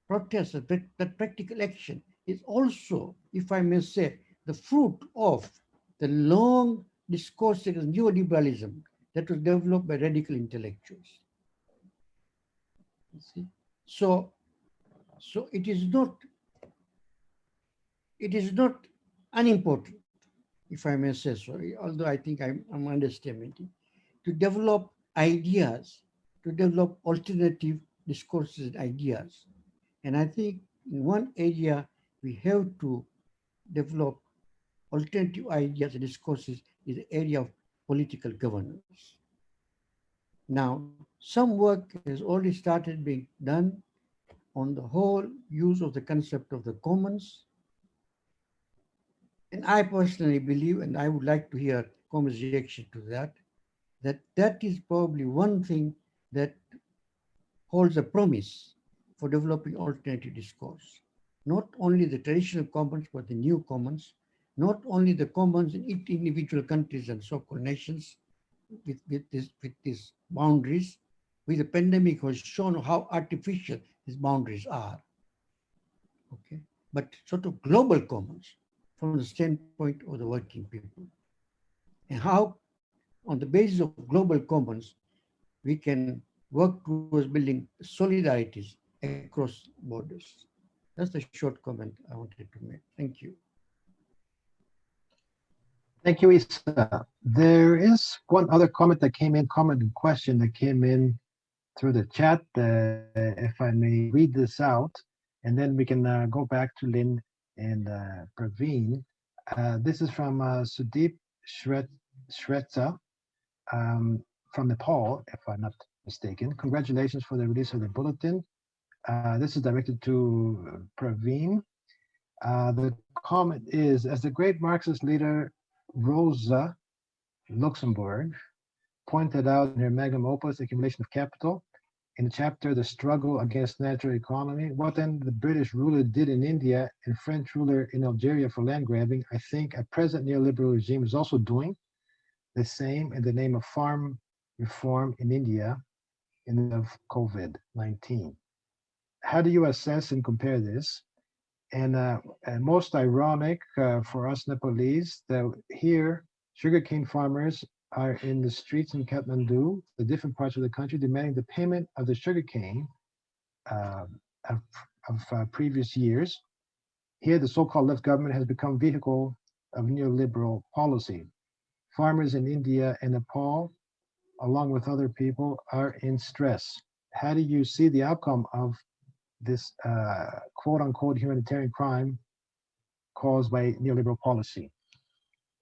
protest, that, practical action is also, if I may say, the fruit of the long discourse against neoliberalism that was developed by radical intellectuals. You see? So, so it is not, it is not unimportant, if I may say so, although I think I'm, I'm to develop ideas, to develop alternative discourses and ideas. And I think in one area we have to develop alternative ideas and discourses is the area of political governance. Now, some work has already started being done on the whole use of the concept of the commons. And I personally believe, and I would like to hear Commons reaction to that, that that is probably one thing that holds a promise for developing alternative discourse. Not only the traditional commons, but the new commons, not only the commons in each individual countries and so-called nations with, with, this, with these boundaries, with the pandemic has shown how artificial these boundaries are. Okay, but sort of global commons from the standpoint of the working people. And how, on the basis of global commons, we can work towards building solidarities across borders. That's the short comment I wanted to make. Thank you. Thank you, Issa. There is one other comment that came in, comment and question that came in through the chat. Uh, if I may read this out, and then we can uh, go back to Lyn and uh, Praveen. Uh, this is from uh, Sudeep Shret Shrestha um, from Nepal, if I'm not mistaken. Congratulations for the release of the bulletin. Uh, this is directed to Praveen. the comment is, as the great Marxist leader Rosa Luxemburg pointed out in her magnum opus, Accumulation of Capital, in the chapter, The Struggle Against Natural Economy, what then the British ruler did in India and French ruler in Algeria for land grabbing, I think a present neoliberal regime is also doing the same in the name of farm reform in India in the COVID-19. How do you assess and compare this? And, uh, and most ironic uh, for us Nepalese that here sugarcane farmers are in the streets in Kathmandu, the different parts of the country, demanding the payment of the sugarcane uh, of, of uh, previous years. Here, the so-called left government has become vehicle of neoliberal policy. Farmers in India and Nepal, along with other people, are in stress. How do you see the outcome of this uh, quote unquote humanitarian crime caused by neoliberal policy.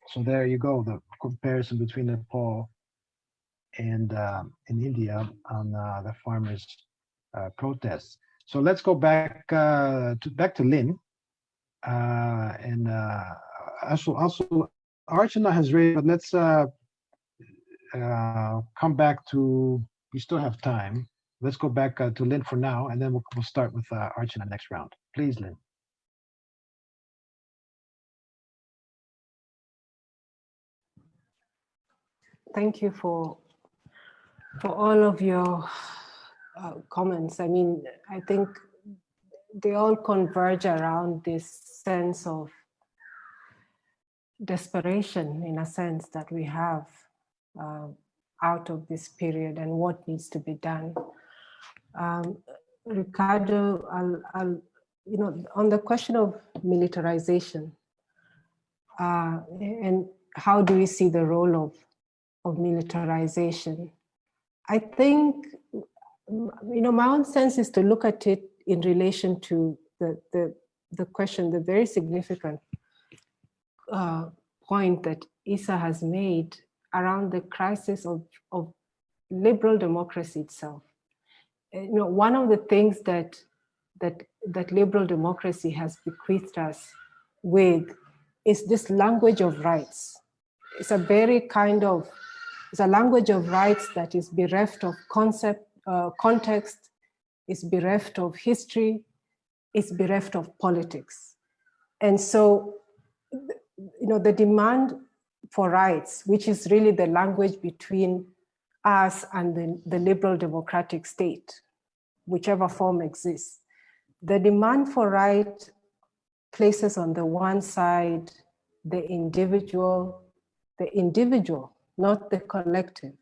So there you go, the comparison between Nepal and in India on uh, the farmers' uh, protests. So let's go back uh, to back to Lyn, uh, and uh, also also Archana has raised. But let's come back to. We still have time let's go back uh, to Lyn for now, and then we'll, we'll start with uh, Arch in the next round. Please, Lyn. Thank you for for all of your uh, comments. I mean, I think they all converge around this sense of desperation, in a sense, that we have uh, out of this period and what needs to be done. Um, Ricardo, I'll, I'll, you know, on the question of militarization, uh, and how do we see the role of, of militarization? I think, you know, my own sense is to look at it in relation to the, the, the question, the very significant uh, point that Issa has made around the crisis of, of liberal democracy itself. You know, one of the things that, that, that liberal democracy has bequeathed us with is this language of rights. It's a very kind of, it's a language of rights that is bereft of concept, uh, context, is bereft of history, is bereft of politics. And so, you know, the demand for rights, which is really the language between us and the, the liberal democratic state, whichever form exists. The demand for right places on the one side the individual, the individual, not the collective.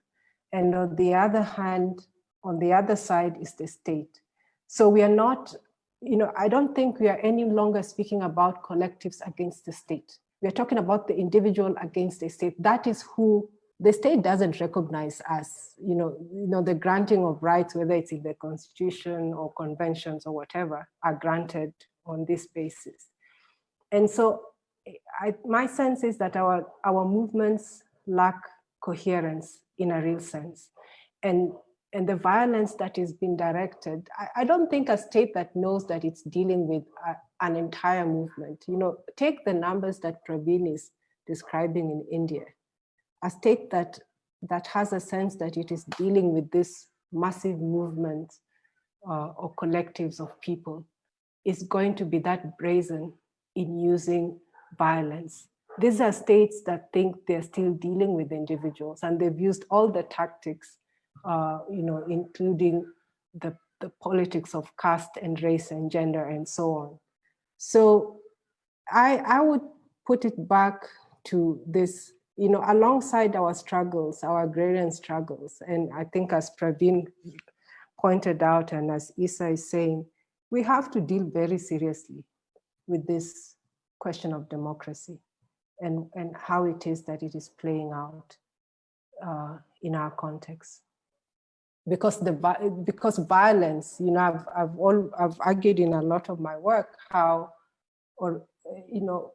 And on the other hand, on the other side is the state. So we are not, you know, I don't think we are any longer speaking about collectives against the state. We are talking about the individual against the state. That is who the state doesn't recognize us, you know, you know, the granting of rights, whether it's in the constitution or conventions or whatever, are granted on this basis. And so I, my sense is that our, our movements lack coherence in a real sense. And, and the violence that is being directed, I, I don't think a state that knows that it's dealing with a, an entire movement, you know, take the numbers that Praveen is describing in India, a state that, that has a sense that it is dealing with this massive movement uh, or collectives of people is going to be that brazen in using violence. These are states that think they're still dealing with individuals and they've used all the tactics, uh, you know, including the, the politics of caste and race and gender and so on. So I, I would put it back to this, you know, alongside our struggles, our agrarian struggles. And I think as Praveen pointed out and as Issa is saying, we have to deal very seriously with this question of democracy and, and how it is that it is playing out uh, in our context. Because the because violence, you know, I've I've all I've argued in a lot of my work how, or you know,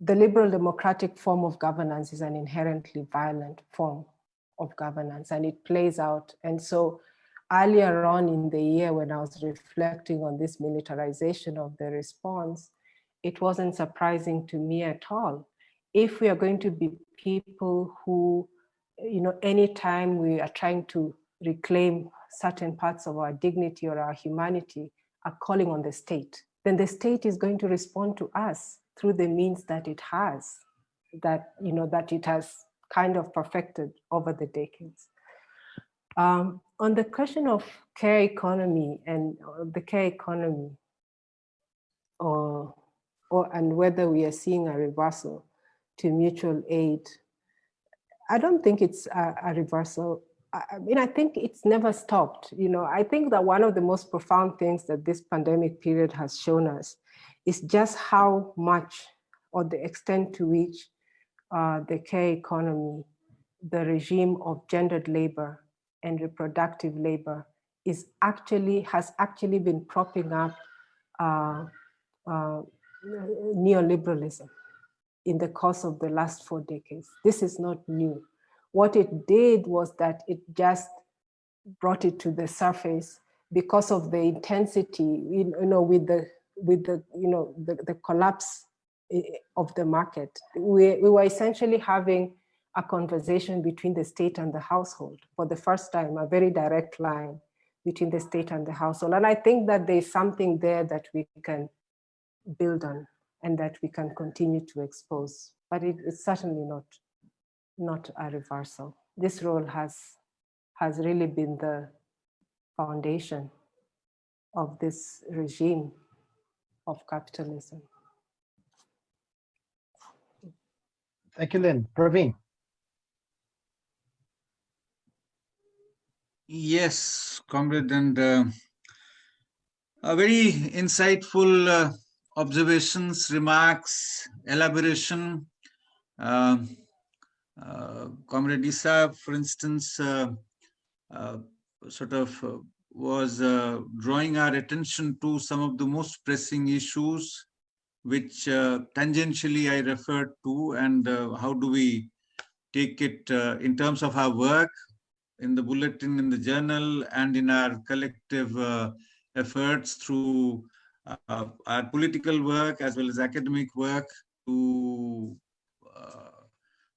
the, liberal democratic form of governance is an inherently violent form of governance, and it plays out. And so, earlier on in the year when I was reflecting on this militarization of the response, it wasn't surprising to me at all. If we are going to be people who, you know, anytime we are trying to reclaim certain parts of our dignity or our humanity are calling on the state, then the state is going to respond to us through the means that it has, that, you know, that it has kind of perfected over the decades. Um, on the question of care economy and uh, the care economy, or, or and whether we are seeing a reversal to mutual aid, I don't think it's a, a reversal. I mean, I think it's never stopped. You know, I think that one of the most profound things that this pandemic period has shown us is just how much or the extent to which uh, the care economy, the regime of gendered labor and reproductive labor is actually, has actually been propping up uh, uh, neoliberalism in the course of the last four decades. This is not new. What it did was that it just brought it to the surface because of the intensity, you know, with the with the you know the, the collapse eh, of the market. We, we were essentially having a conversation between the state and the household for the first time, a very direct line between the state and the household. And I think that there's something there that we can build on and that we can continue to expose, but it, it's certainly not, not a reversal. This role has, has really been the foundation of this regime of capitalism. Thank you, Lyn. Praveen. Yes, comrade, and uh, a very insightful uh, observations, remarks, elaboration. Uh, uh, comrade Issa, for instance, uh, uh, sort of uh, was uh, drawing our attention to some of the most pressing issues, which uh, tangentially I referred to, and uh, how do we take it uh, in terms of our work in the bulletin, in the journal, and in our collective efforts through our political work as well as academic work to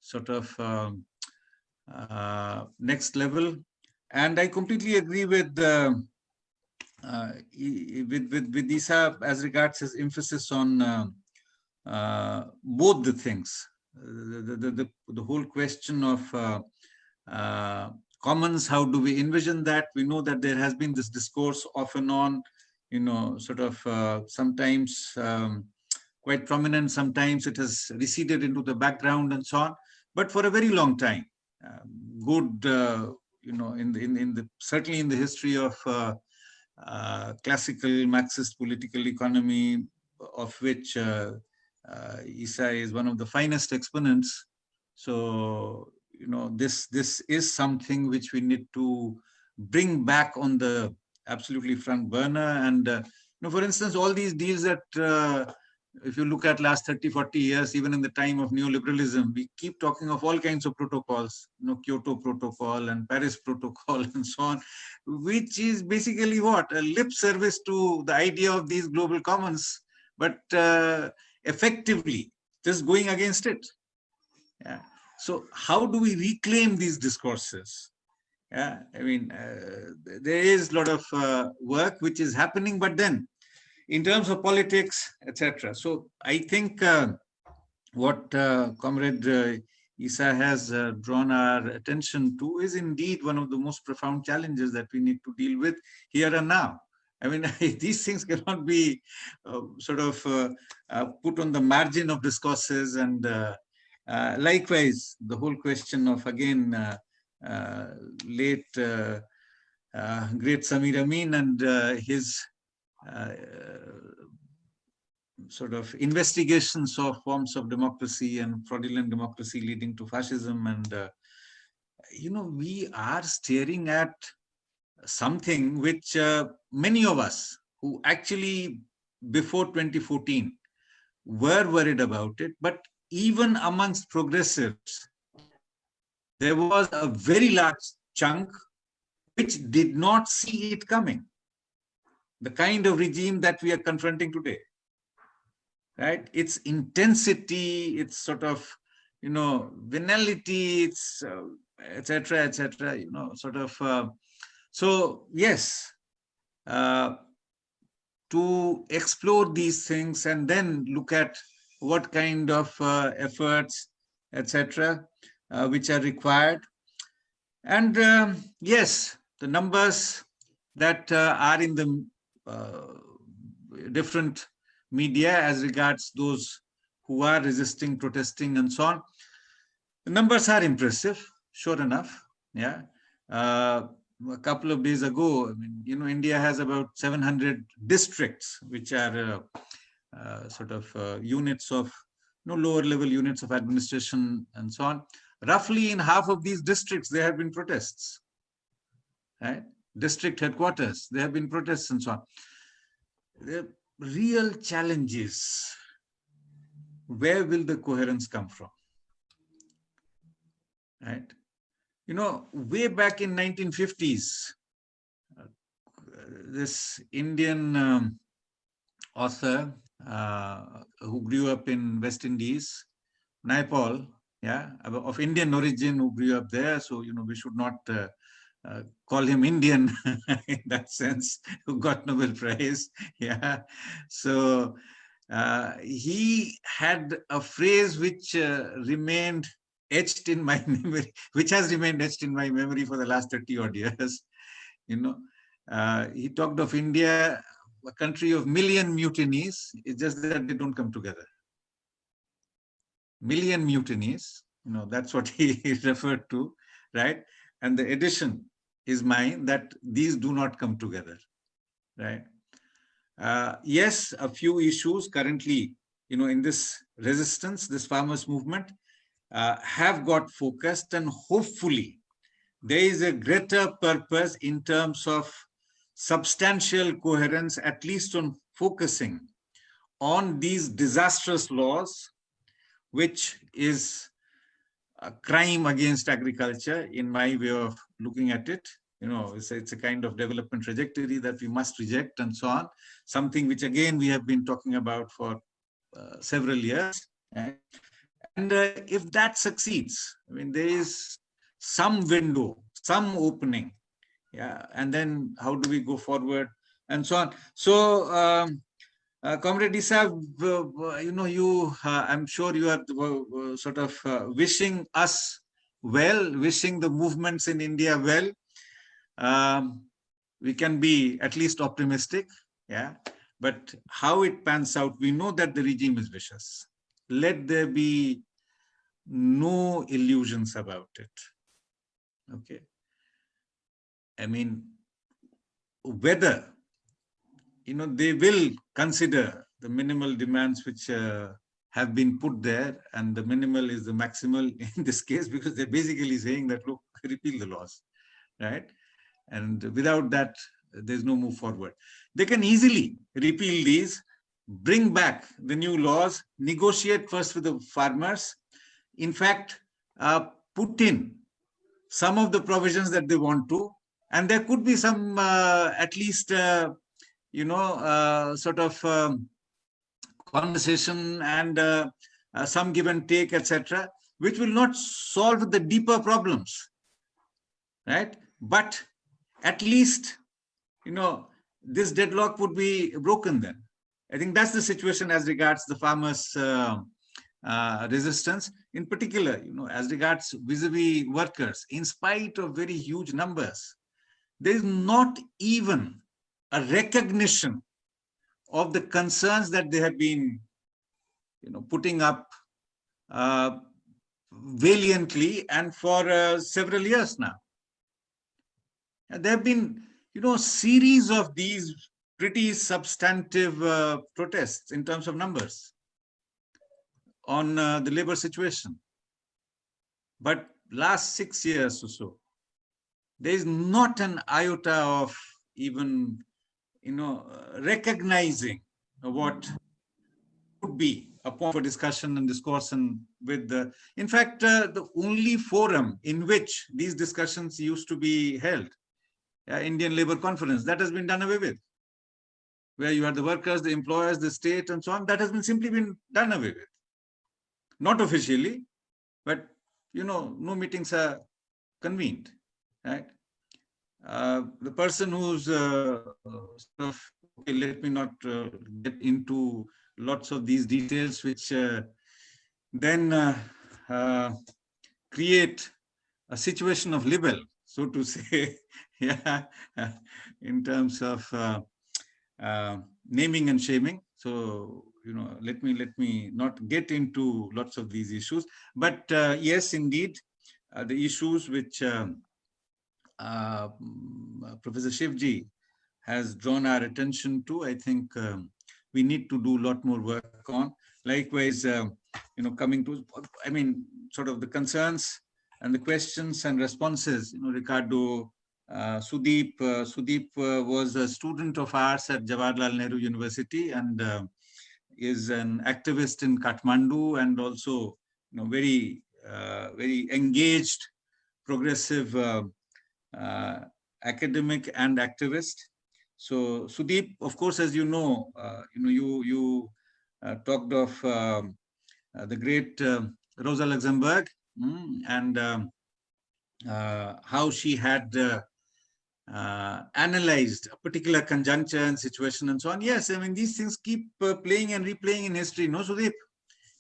sort of um, uh, next level. And I completely agree with uh, uh, with with with Issa as regards his emphasis on uh, uh, both the things, the the the, the, whole question of uh, uh, commons. How do we envision that? We know that there has been this discourse off and on, you know, sort of uh, sometimes um, quite prominent. Sometimes it has receded into the background and so on. But for a very long time, uh, good. You know, in the, in, in the certainly in the history of uh, uh, classical Marxist political economy, of which uh, uh, Issa is one of the finest exponents. So, you know, this this is something which we need to bring back on the absolutely front burner. And, uh, you know, for instance, all these deals that uh, if you look at last 30, 40 years, even in the time of neoliberalism, we keep talking of all kinds of protocols, you know, Kyoto Protocol and Paris Protocol and so on, which is basically what? A lip service to the idea of these global commons, but uh, effectively just going against it. Yeah. So how do we reclaim these discourses? Yeah, I mean, uh, there is a lot of uh, work which is happening, but then in terms of politics, etc. So I think uh, what uh, Comrade uh, Issa has uh, drawn our attention to is indeed one of the most profound challenges that we need to deal with here and now. I mean, these things cannot be uh, sort of uh, put on the margin of discourses and likewise, the whole question of again, late great Samir Amin and his sort of investigations of forms of democracy and fraudulent democracy leading to fascism. And, uh, you know, we are staring at something which uh, many of us who actually before 2014 were worried about it, but even amongst progressives, there was a very large chunk which did not see it coming the kind of regime that we are confronting today right? Its intensity its sort of you know venality its uh, etc etc you know sort of uh, so yes uh, to explore these things and then look at what kind of uh, efforts etc uh, which are required. And um, yes the numbers that uh, are in the different media as regards those who are resisting, protesting, and so on. The numbers are impressive, sure enough. Yeah. Uh, a couple of days ago, I mean, you know, India has about 700 districts, which are uh, uh, sort of uh, units of, you know, lower level units of administration and so on. Roughly in half of these districts, there have been protests. Right? District headquarters, there have been protests and so on. The real challenges, where will the coherence come from? Right? You know, way back in 1950s, uh, this Indian um, author uh, who grew up in West Indies, Naipaul, yeah, of Indian origin who grew up there. So, you know, we should not uh, uh, call him Indian in that sense, who got Nobel Prize. Yeah. So uh, he had a phrase which uh, remained etched in my memory, which has remained etched in my memory for the last 30 odd years. You know, uh, he talked of India, a country of million mutinies. It's just that they don't come together. Million mutinies, you know, that's what he referred to, right? And the addition is mine that these do not come together, right? Uh, yes, a few issues currently, you know, in this resistance, this farmers movement, uh, have got focused and hopefully there is a greater purpose in terms of substantial coherence, at least on focusing on these disastrous laws, which is a crime against agriculture in my way of looking at it. You know, it's a, it's a kind of development trajectory that we must reject and so on. Something which again we have been talking about for uh, several years. eh? And uh, if that succeeds, I mean, there is some window, some opening. Yeah, and then how do we go forward and so on. So, um, uh, Comrade Issa, uh, uh, you know, you, uh, I'm sure you are uh, uh, sort of wishing us well, wishing the movements in India well. Um, we can be at least optimistic, yeah. But how it pans out, we know that the regime is vicious. Let there be no illusions about it. Okay. I mean, whether you know, they will consider the minimal demands which uh, have been put there and the minimal is the maximal in this case because they're basically saying that, look, repeal the laws, right? And without that, there's no move forward. They can easily repeal these, bring back the new laws, negotiate first with the farmers, in fact, uh, put in some of the provisions that they want to, and there could be some, uh, at least, uh, you know, uh, sort of um, conversation and uh, uh, some give and take, etc., which will not solve the deeper problems, right? But at least, you know, this deadlock would be broken then. I think that's the situation as regards the farmers' uh, uh, resistance, in particular, you know, as regards vis-a-vis workers, in spite of very huge numbers, there is not even a recognition of the concerns that they have been you know putting up uh, valiantly and for uh, several years now. And there have been you know series of these pretty substantive uh, protests in terms of numbers on uh, the labor situation. But last six years or so there is not an iota of even you know, uh, recognizing what could be a point for discussion and discourse and with the, in fact, uh, the only forum in which these discussions used to be held, uh, Indian Labour Conference, that has been done away with, where you had the workers, the employers, the state and so on, that has been simply been done away with. Not officially, but, you know, no meetings are convened, right? Uh, the person who's uh, sort of, okay, let me not uh, get into lots of these details, which uh, then uh, create a situation of libel, so to say, yeah, in terms of naming and shaming. So, you know, let me let me not get into lots of these issues. But yes, indeed, the issues which um, uh, Professor Shivji has drawn our attention to, I think um, we need to do a lot more work on. Likewise, uh, you know, coming to, I mean, sort of the concerns and the questions and responses, you know, Ricardo, uh, Sudeep, uh, Sudeep uh, was a student of ours at Jawaharlal Nehru University and uh, is an activist in Kathmandu and also, you know, very, very engaged, progressive uh, academic and activist. So Sudeep, of course, as you know, uh, you know, you you uh, talked of um, the great Rosa Luxemburg mm, and um, how she had uh, analyzed a particular conjuncture and situation and so on. Yes, I mean, these things keep uh, playing and replaying in history, no, Sudeep?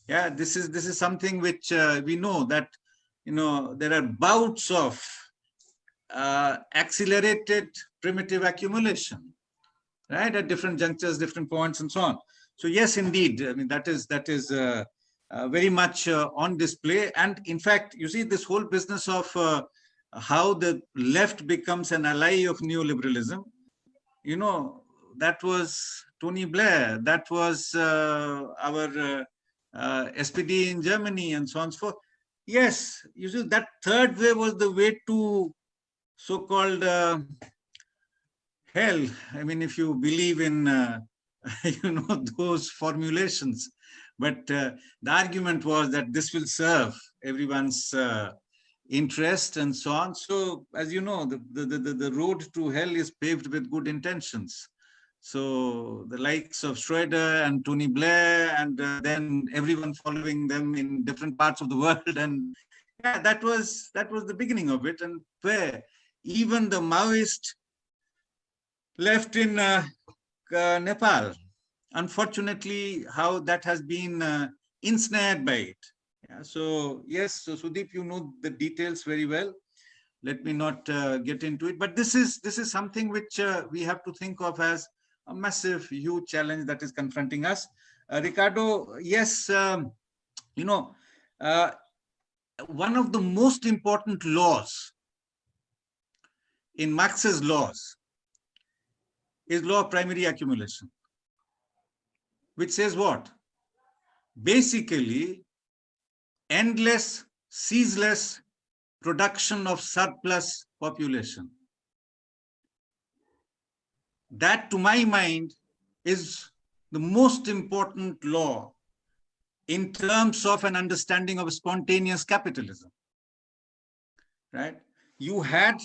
Yeah, this is this is something which uh, we know that, you know, there are bouts of uh, accelerated primitive accumulation, right? At different junctures, different points, and so on. So yes, indeed, I mean that is that is uh, uh, very much uh, on display. And in fact, you see this whole business of uh, how the left becomes an ally of neoliberalism, you know, that was Tony Blair, that was uh, our SPD in Germany and so on and so forth. Yes, you see, that third way was the way to so-called uh, hell. I mean, if you believe in, uh, you know, those formulations. But uh, the argument was that this will serve everyone's uh, interest and so on. So, as you know, the, the, the, the road to hell is paved with good intentions. So the likes of Schroeder and Tony Blair and uh, then everyone following them in different parts of the world. And yeah, that was that was the beginning of it. And where even the Maoist left in uh, uh, Nepal, unfortunately, how that has been uh, ensnared by it. Yeah, so yes, so Sudeep, you know the details very well. Let me not uh, get into it, but this is this is something which uh, we have to think of as a massive, huge challenge that is confronting us. Uh, Ricardo, yes, um, you know, one of the most important laws in Marx's laws is law of primary accumulation, which says what? Basically, endless, ceaseless production of surplus population. That, to my mind, is the most important law in terms of an understanding of spontaneous capitalism. Right? You had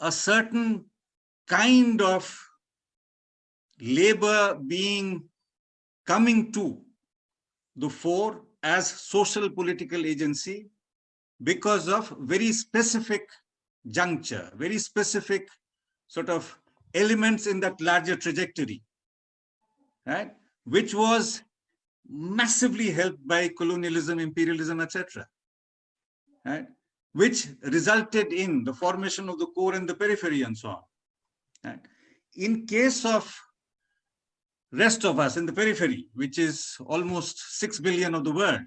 a certain kind of labor being coming to the fore as social political agency because of very specific juncture, very specific sort of elements in that larger trajectory, right? Which was massively helped by colonialism, imperialism, etc. Right? Which resulted in the formation of the core and the periphery and so on. Right? In case of rest of us in the periphery, which is almost 6 billion of the world,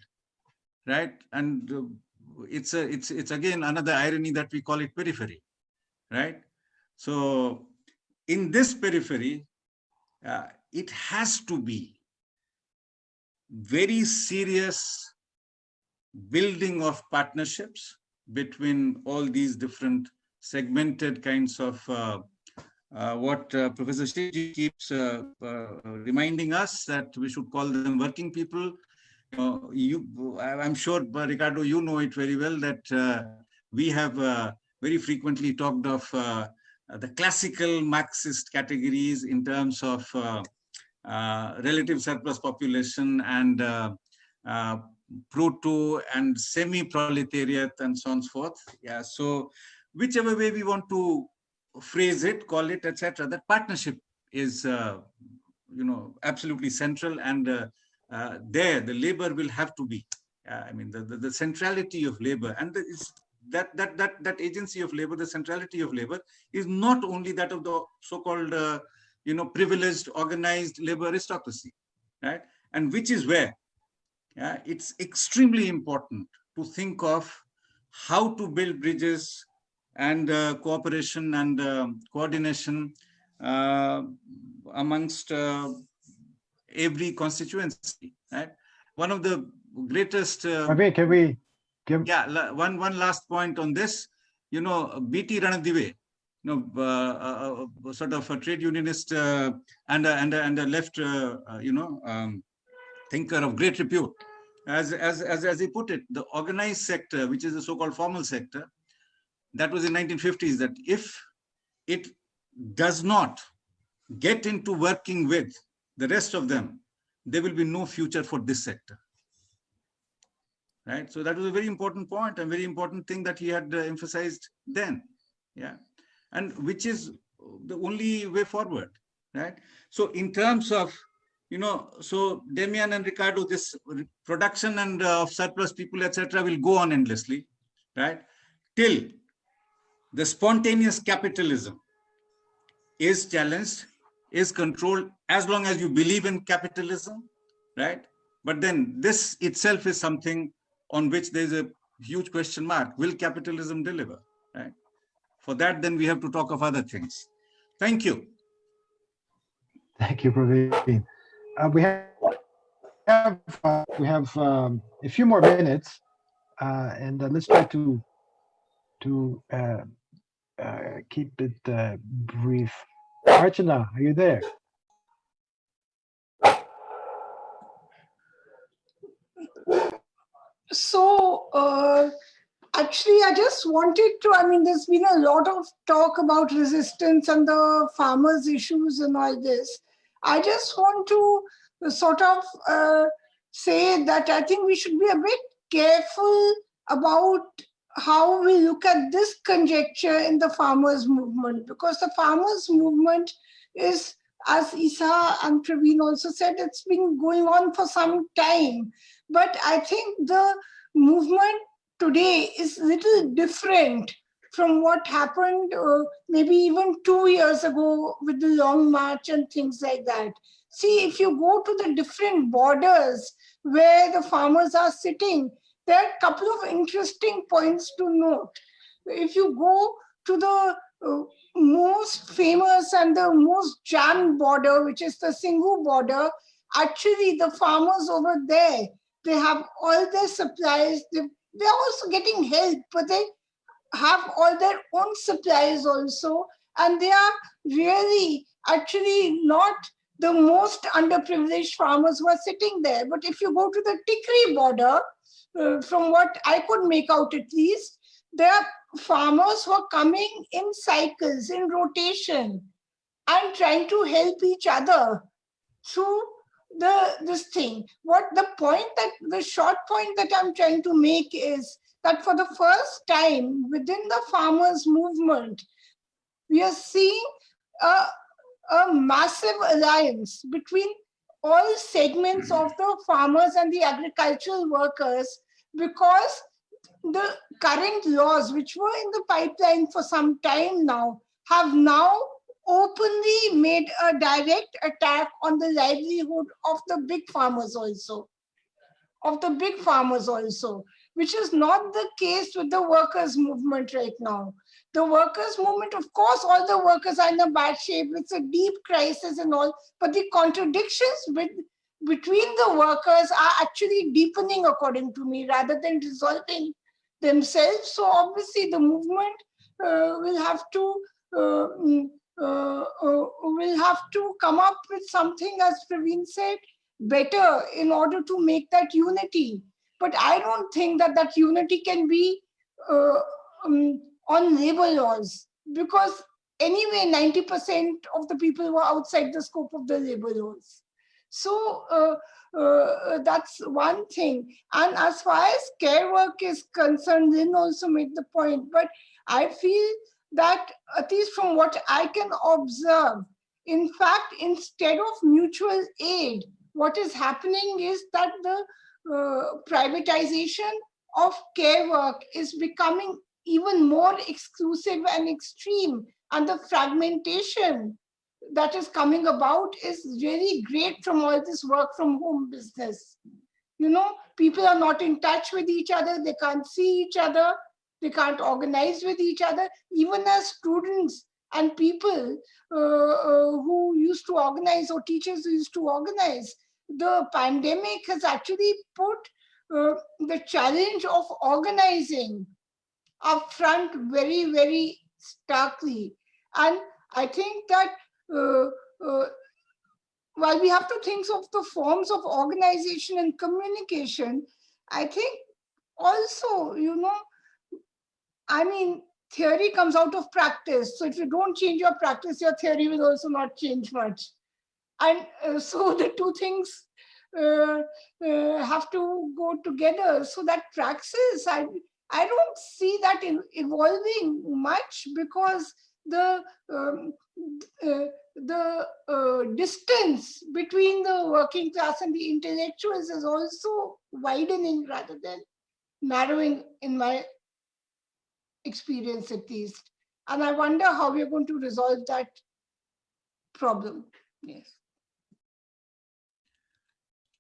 right? And uh, it's a, it's, it's again another irony that we call it periphery, right? So in this periphery, uh, it has to be very serious building of partnerships between all these different segmented kinds of uh, uh, what uh, Professor Shivji keeps uh, uh, reminding us that we should call them working people. you, I'm sure, Ricardo, you know it very well that uh, we have very frequently talked of the classical Marxist categories in terms of relative surplus population and proto and semi-proletariat and so on and so forth. Yeah, so whichever way we want to phrase it, call it, etc. That partnership is, uh, you know, absolutely central, and uh, uh, there the labor will have to be. I mean, the, the, the centrality of labor and the, that that that that agency of labor, the centrality of labor, is not only that of the so-called, uh, you know, privileged, organized labor aristocracy, right? And which is where, yeah, it's extremely important to think of how to build bridges and uh, cooperation and uh, coordination uh, amongst every constituency. Right? One of the greatest. can we, can we give? Yeah, one one last point on this. You know, B.T. Ranadive, you know, uh, uh, sort of a trade unionist uh, and a, and a, and a left, you know, um, thinker of great repute. As, as, as, as he put it, the organized sector, which is the so-called formal sector, that was in 1950s that if it does not get into working with the rest of them, there will be no future for this sector. Right. So that was a very important point and very important thing that he had uh, emphasized then. Yeah. And which is the only way forward. Right. So in terms of, you know, so Damian and Ricardo, this production and uh, of surplus people, etc., will go on endlessly. Right. Till the spontaneous capitalism is challenged, is controlled as long as you believe in capitalism, right? But then this itself is something on which there's a huge question mark. Will capitalism deliver? Right. For that, then we have to talk of other things. Thank you. Thank you, Praveen. Uh, we have, uh, we have um, a few more minutes, uh, and uh, let's try to to uh, keep it brief. Archana, are you there? So, actually, I just wanted to, I mean, there's been a lot of talk about resistance and the farmers' issues and all this. I just want to sort of uh, say that I think we should be a bit careful about how we look at this conjecture in the farmers movement because the farmers movement is as Issa and Praveen also said, it's been going on for some time. But I think the movement today is a little different from what happened uh, maybe even two years ago with the long march and things like that. See, if you go to the different borders where the farmers are sitting, there are a couple of interesting points to note. If you go to the uh, most famous and the most jammed border, which is the Singhu border, actually the farmers over there, they have all their supplies. They, they're also getting help, but they have all their own supplies also. And they are really actually not the most underprivileged farmers who are sitting there. But if you go to the Tikri border, uh, from what I could make out at least, there are farmers who are coming in cycles, in rotation, and trying to help each other through the this thing. What the point that the short point that I'm trying to make is that for the first time within the farmers movement, we are seeing a, a massive alliance between all segments of the farmers and the agricultural workers because the current laws, which were in the pipeline for some time now, have now openly made a direct attack on the livelihood of the big farmers also, of the big farmers also, which is not the case with the workers' movement right now. The workers' movement, of course, all the workers are in a bad shape. It's a deep crisis and all, but the contradictions with, between the workers are actually deepening, according to me, rather than resolving themselves. So obviously the movement uh, will have to uh, mm, uh, uh, will have to come up with something, as Praveen said, better in order to make that unity. But I don't think that that unity can be uh, um, on labor laws because anyway, 90% of the people were outside the scope of the labor laws. So uh, uh, that's one thing. And as far as care work is concerned, Lyn also made the point, but I feel that at least from what I can observe, in fact, instead of mutual aid, what is happening is that the privatization of care work is becoming even more exclusive and extreme and the fragmentation that is coming about is really great from all this work from home business. You know, people are not in touch with each other, they can't see each other, they can't organize with each other, even as students and people uh, uh, who used to organize or teachers used to organize. The pandemic has actually put uh, the challenge of organizing up front very, very starkly. And I think that uh, uh, while we have to think of the forms of organization and communication, I think also, you know, I mean, theory comes out of practice. So if you don't change your practice, your theory will also not change much. And uh, so the two things uh, uh, have to go together. So that praxis, I, I don't see that in evolving much because the um, uh, the uh, distance between the working class and the intellectuals is also widening rather than narrowing in my experience at least. And I wonder how we're going to resolve that problem. Yes.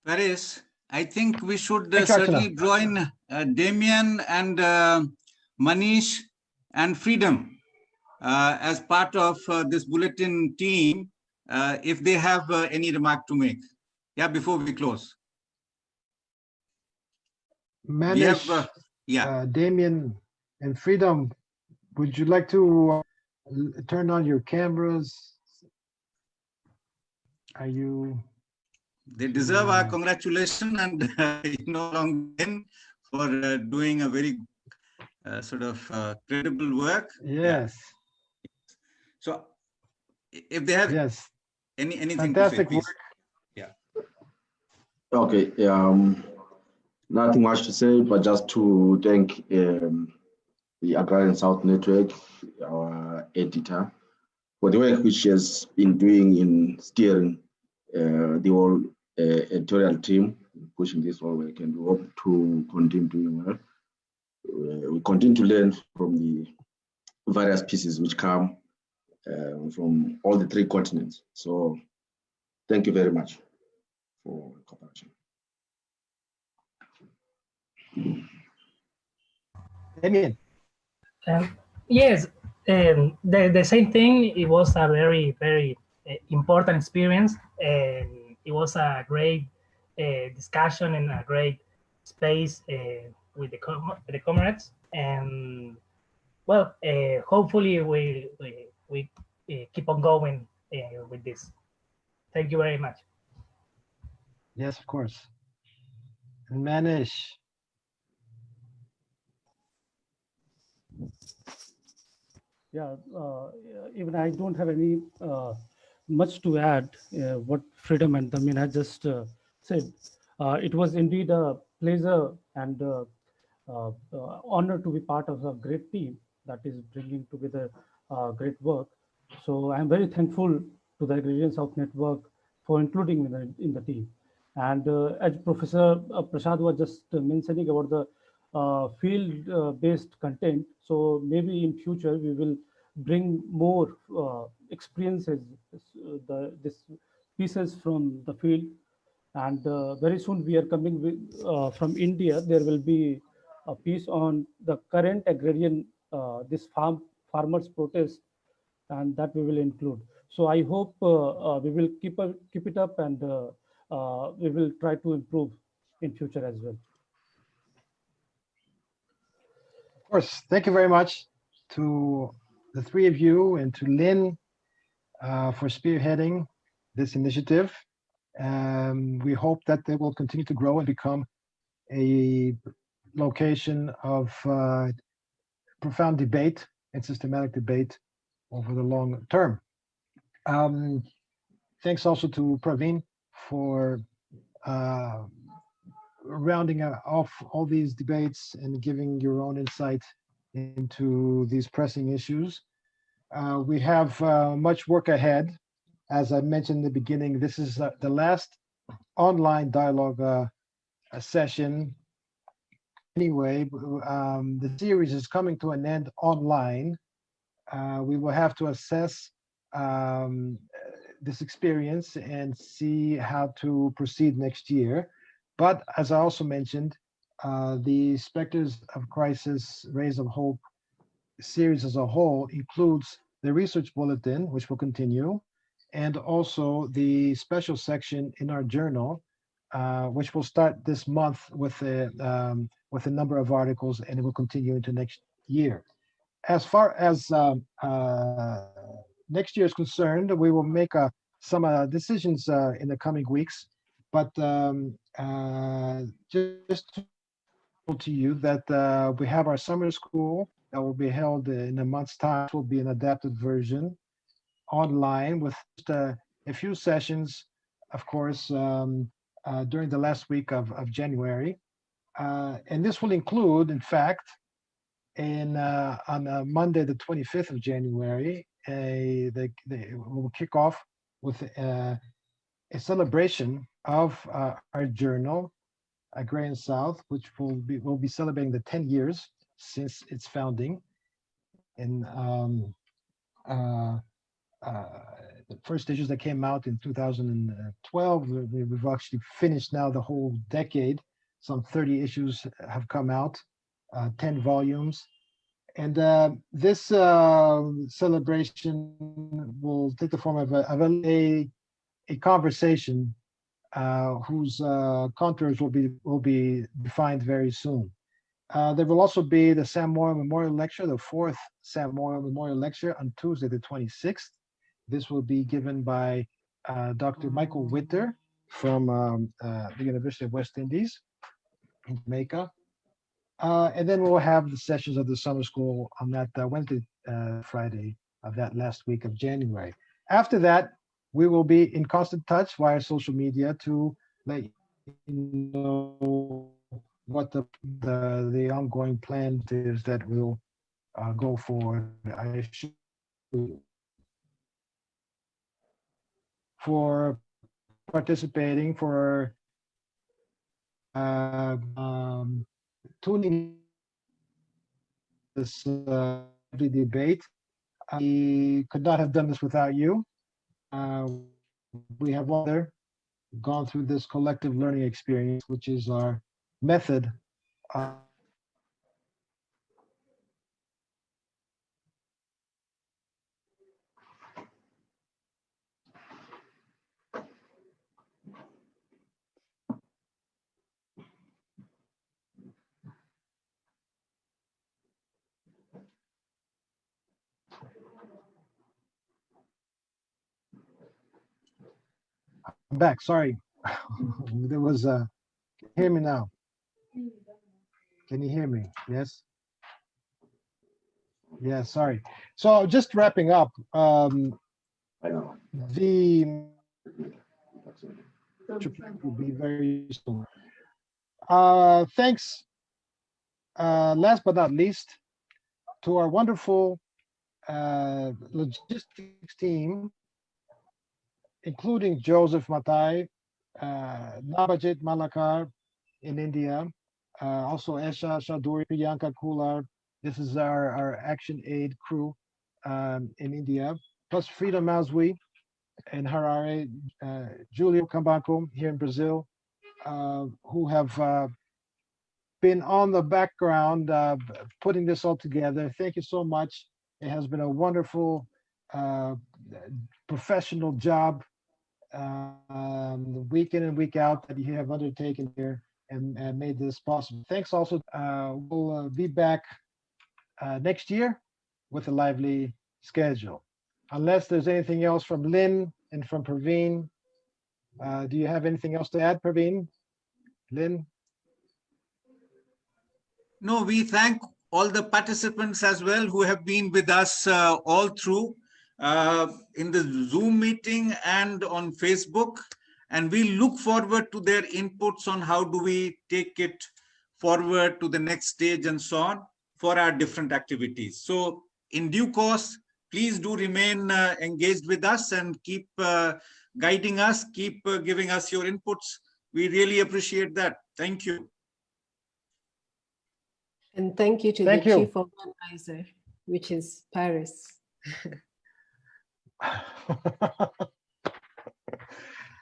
Paris, I think we should uh, certainly join uh, Damien and uh, Manish and Freedom uh, as part of uh, this bulletin team, uh, if they have uh, any remark to make. Yeah, before we close. We have, Manish, uh, yeah, uh, Damien and Freedom, would you like to uh, turn on your cameras? Are you, they deserve our Mm. congratulations and uh, you know, long in for uh, doing a very uh, sort of uh, credible work. yes, So if they have yes, any, anything to say, fantastic please. work. Okay, um, nothing much to say, but just to thank um, the Agrarian South Network, our editor, for the work which she has been doing in steering uh, the whole editorial team, pushing this whole work, and we hope to continue doing well. Uh, we continue to learn from the various pieces which come uh, from all the three continents. So, thank you very much for cooperation. Damien, Um, yes, um, the, the same thing. It was a very, very uh, important experience, and it was a great uh, discussion and a great space uh, with the com- the comrades. And well, uh, hopefully we we, we uh, keep on going uh, with this. Thank you very much. yes, of course. And Manish, Yeah, uh, even I don't have any uh, much to add. Uh, what Freedom and Damin had just uh, said. Uh, it was indeed a pleasure and uh, uh, uh, honor to be part of a great team that is bringing together uh, great work. So I'm very thankful to the Agrarian South Network for including me in the, in the team. And uh, as Professor uh, Prasad was just uh, mentioning about the uh, field-based content, so maybe in future we will bring more uh, experiences, uh, the this pieces from the field. And uh, very soon we are coming with, uh, from India. There will be a piece on the current agrarian, uh, this farm farmers protest, and that we will include. So I hope uh, uh, we will keep a, keep it up and we will try to improve in future as well. of course, thank you very much to the three of you and to Lyn for spearheading this initiative. Um, we hope that they will continue to grow and become a location of uh, profound debate and systematic debate over the long term. Um, thanks also to Praveen for uh, rounding uh, off all these debates and giving your own insight into these pressing issues. Uh, we have uh, much work ahead. As I mentioned in the beginning, this is uh, the last online dialogue uh, session. Anyway, um, the series is coming to an end online. Uh, we will have to assess um, this experience and see how to proceed next year. But as I also mentioned, the Spectres of Crisis, Rays of Hope series as a whole includes the research bulletin, which will continue, and also the special section in our journal, uh, which will start this month with a, um, with a number of articles and it will continue into next year. As far as um, uh, next year is concerned, we will make uh, some uh, decisions uh, in the coming weeks, but um, uh, just to to you that we have our summer school that will be held in a month's time. Will be an adapted version online with a few sessions, of course, um, uh, during the last week of, of January. Uh, and this will include, in fact, in uh, on uh, Monday, the 25th of January, a, the, the, we'll kick off with uh, a celebration of uh, our journal, Agrarian South, which will be will be celebrating the 10 years since its founding And um, uh, uh, the first issues that came out in 2012. We- We've actually finished now the whole decade. Some 30 issues have come out, uh, 10 volumes. And uh, this uh, celebration will take the form of a, of a, a conversation uh, whose uh, contours will be will be defined very soon. Uh, there will also be the Sam Moyo Memorial Lecture, the fourth Sam Moyo Memorial Lecture on Tuesday, the 26th. This will be given by uh, Dr. Michael Witter from um, uh, the University of West Indies in Jamaica. Uh, and then we'll have the sessions of the summer school on that uh, Wednesday, Friday of that last week of January. After that, we will be in constant touch via social media to let you know what the the, the ongoing plan is that will uh, go forward. I should for participating for uh, um, tuning this uh, debate. I could not have done this without you. Uh, we have all gone through this collective learning experience, which is our method. uh, I'm back, sorry. There was, uh, hear me now? Can you hear me? Yes? Yeah, sorry. So just wrapping up, um, I know. the will be very soon. Uh, thanks, uh, last but not least, to our wonderful uh, logistics team, including Joseph Matai, uh, Nabajit Malakar in India, uh, also Esha Shaduri, Priyanka Kular. This is our, our action aid crew um, in India, plus Frida Mazwi in Harare, uh, Julio Cambanco here in Brazil, uh, who have uh, been on the background uh, putting this all together. Thank you so much. It has been a wonderful uh, professional job um, week in and week out that you have undertaken here and, made this possible. Thanks also. Uh, we'll uh, be back uh, next year with a lively schedule. Unless there's anything else from Lyn and from Praveen. Uh, do you have anything else to add, Praveen? Lyn? No, we thank all the participants as well who have been with us all through in the Zoom meeting and on Facebook. And we look forward to their inputs on how do we take it forward to the next stage and so on for our different activities. So in due course, please do remain uh, engaged with us and keep uh, guiding us, keep uh, giving us your inputs. We really appreciate that. Thank you. And thank you to Thank the you. chief organizer, which is Paris.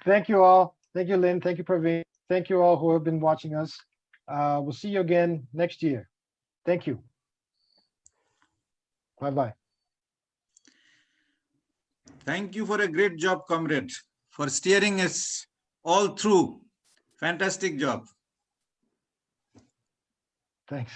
Thank you all. Thank you, Lyn. Thank you, Praveen. Thank you all who have been watching us. Uh, we'll see you again next year. Thank you. Bye-bye. Thank you for a great job, comrade, for steering us all through. Fantastic job. Thanks.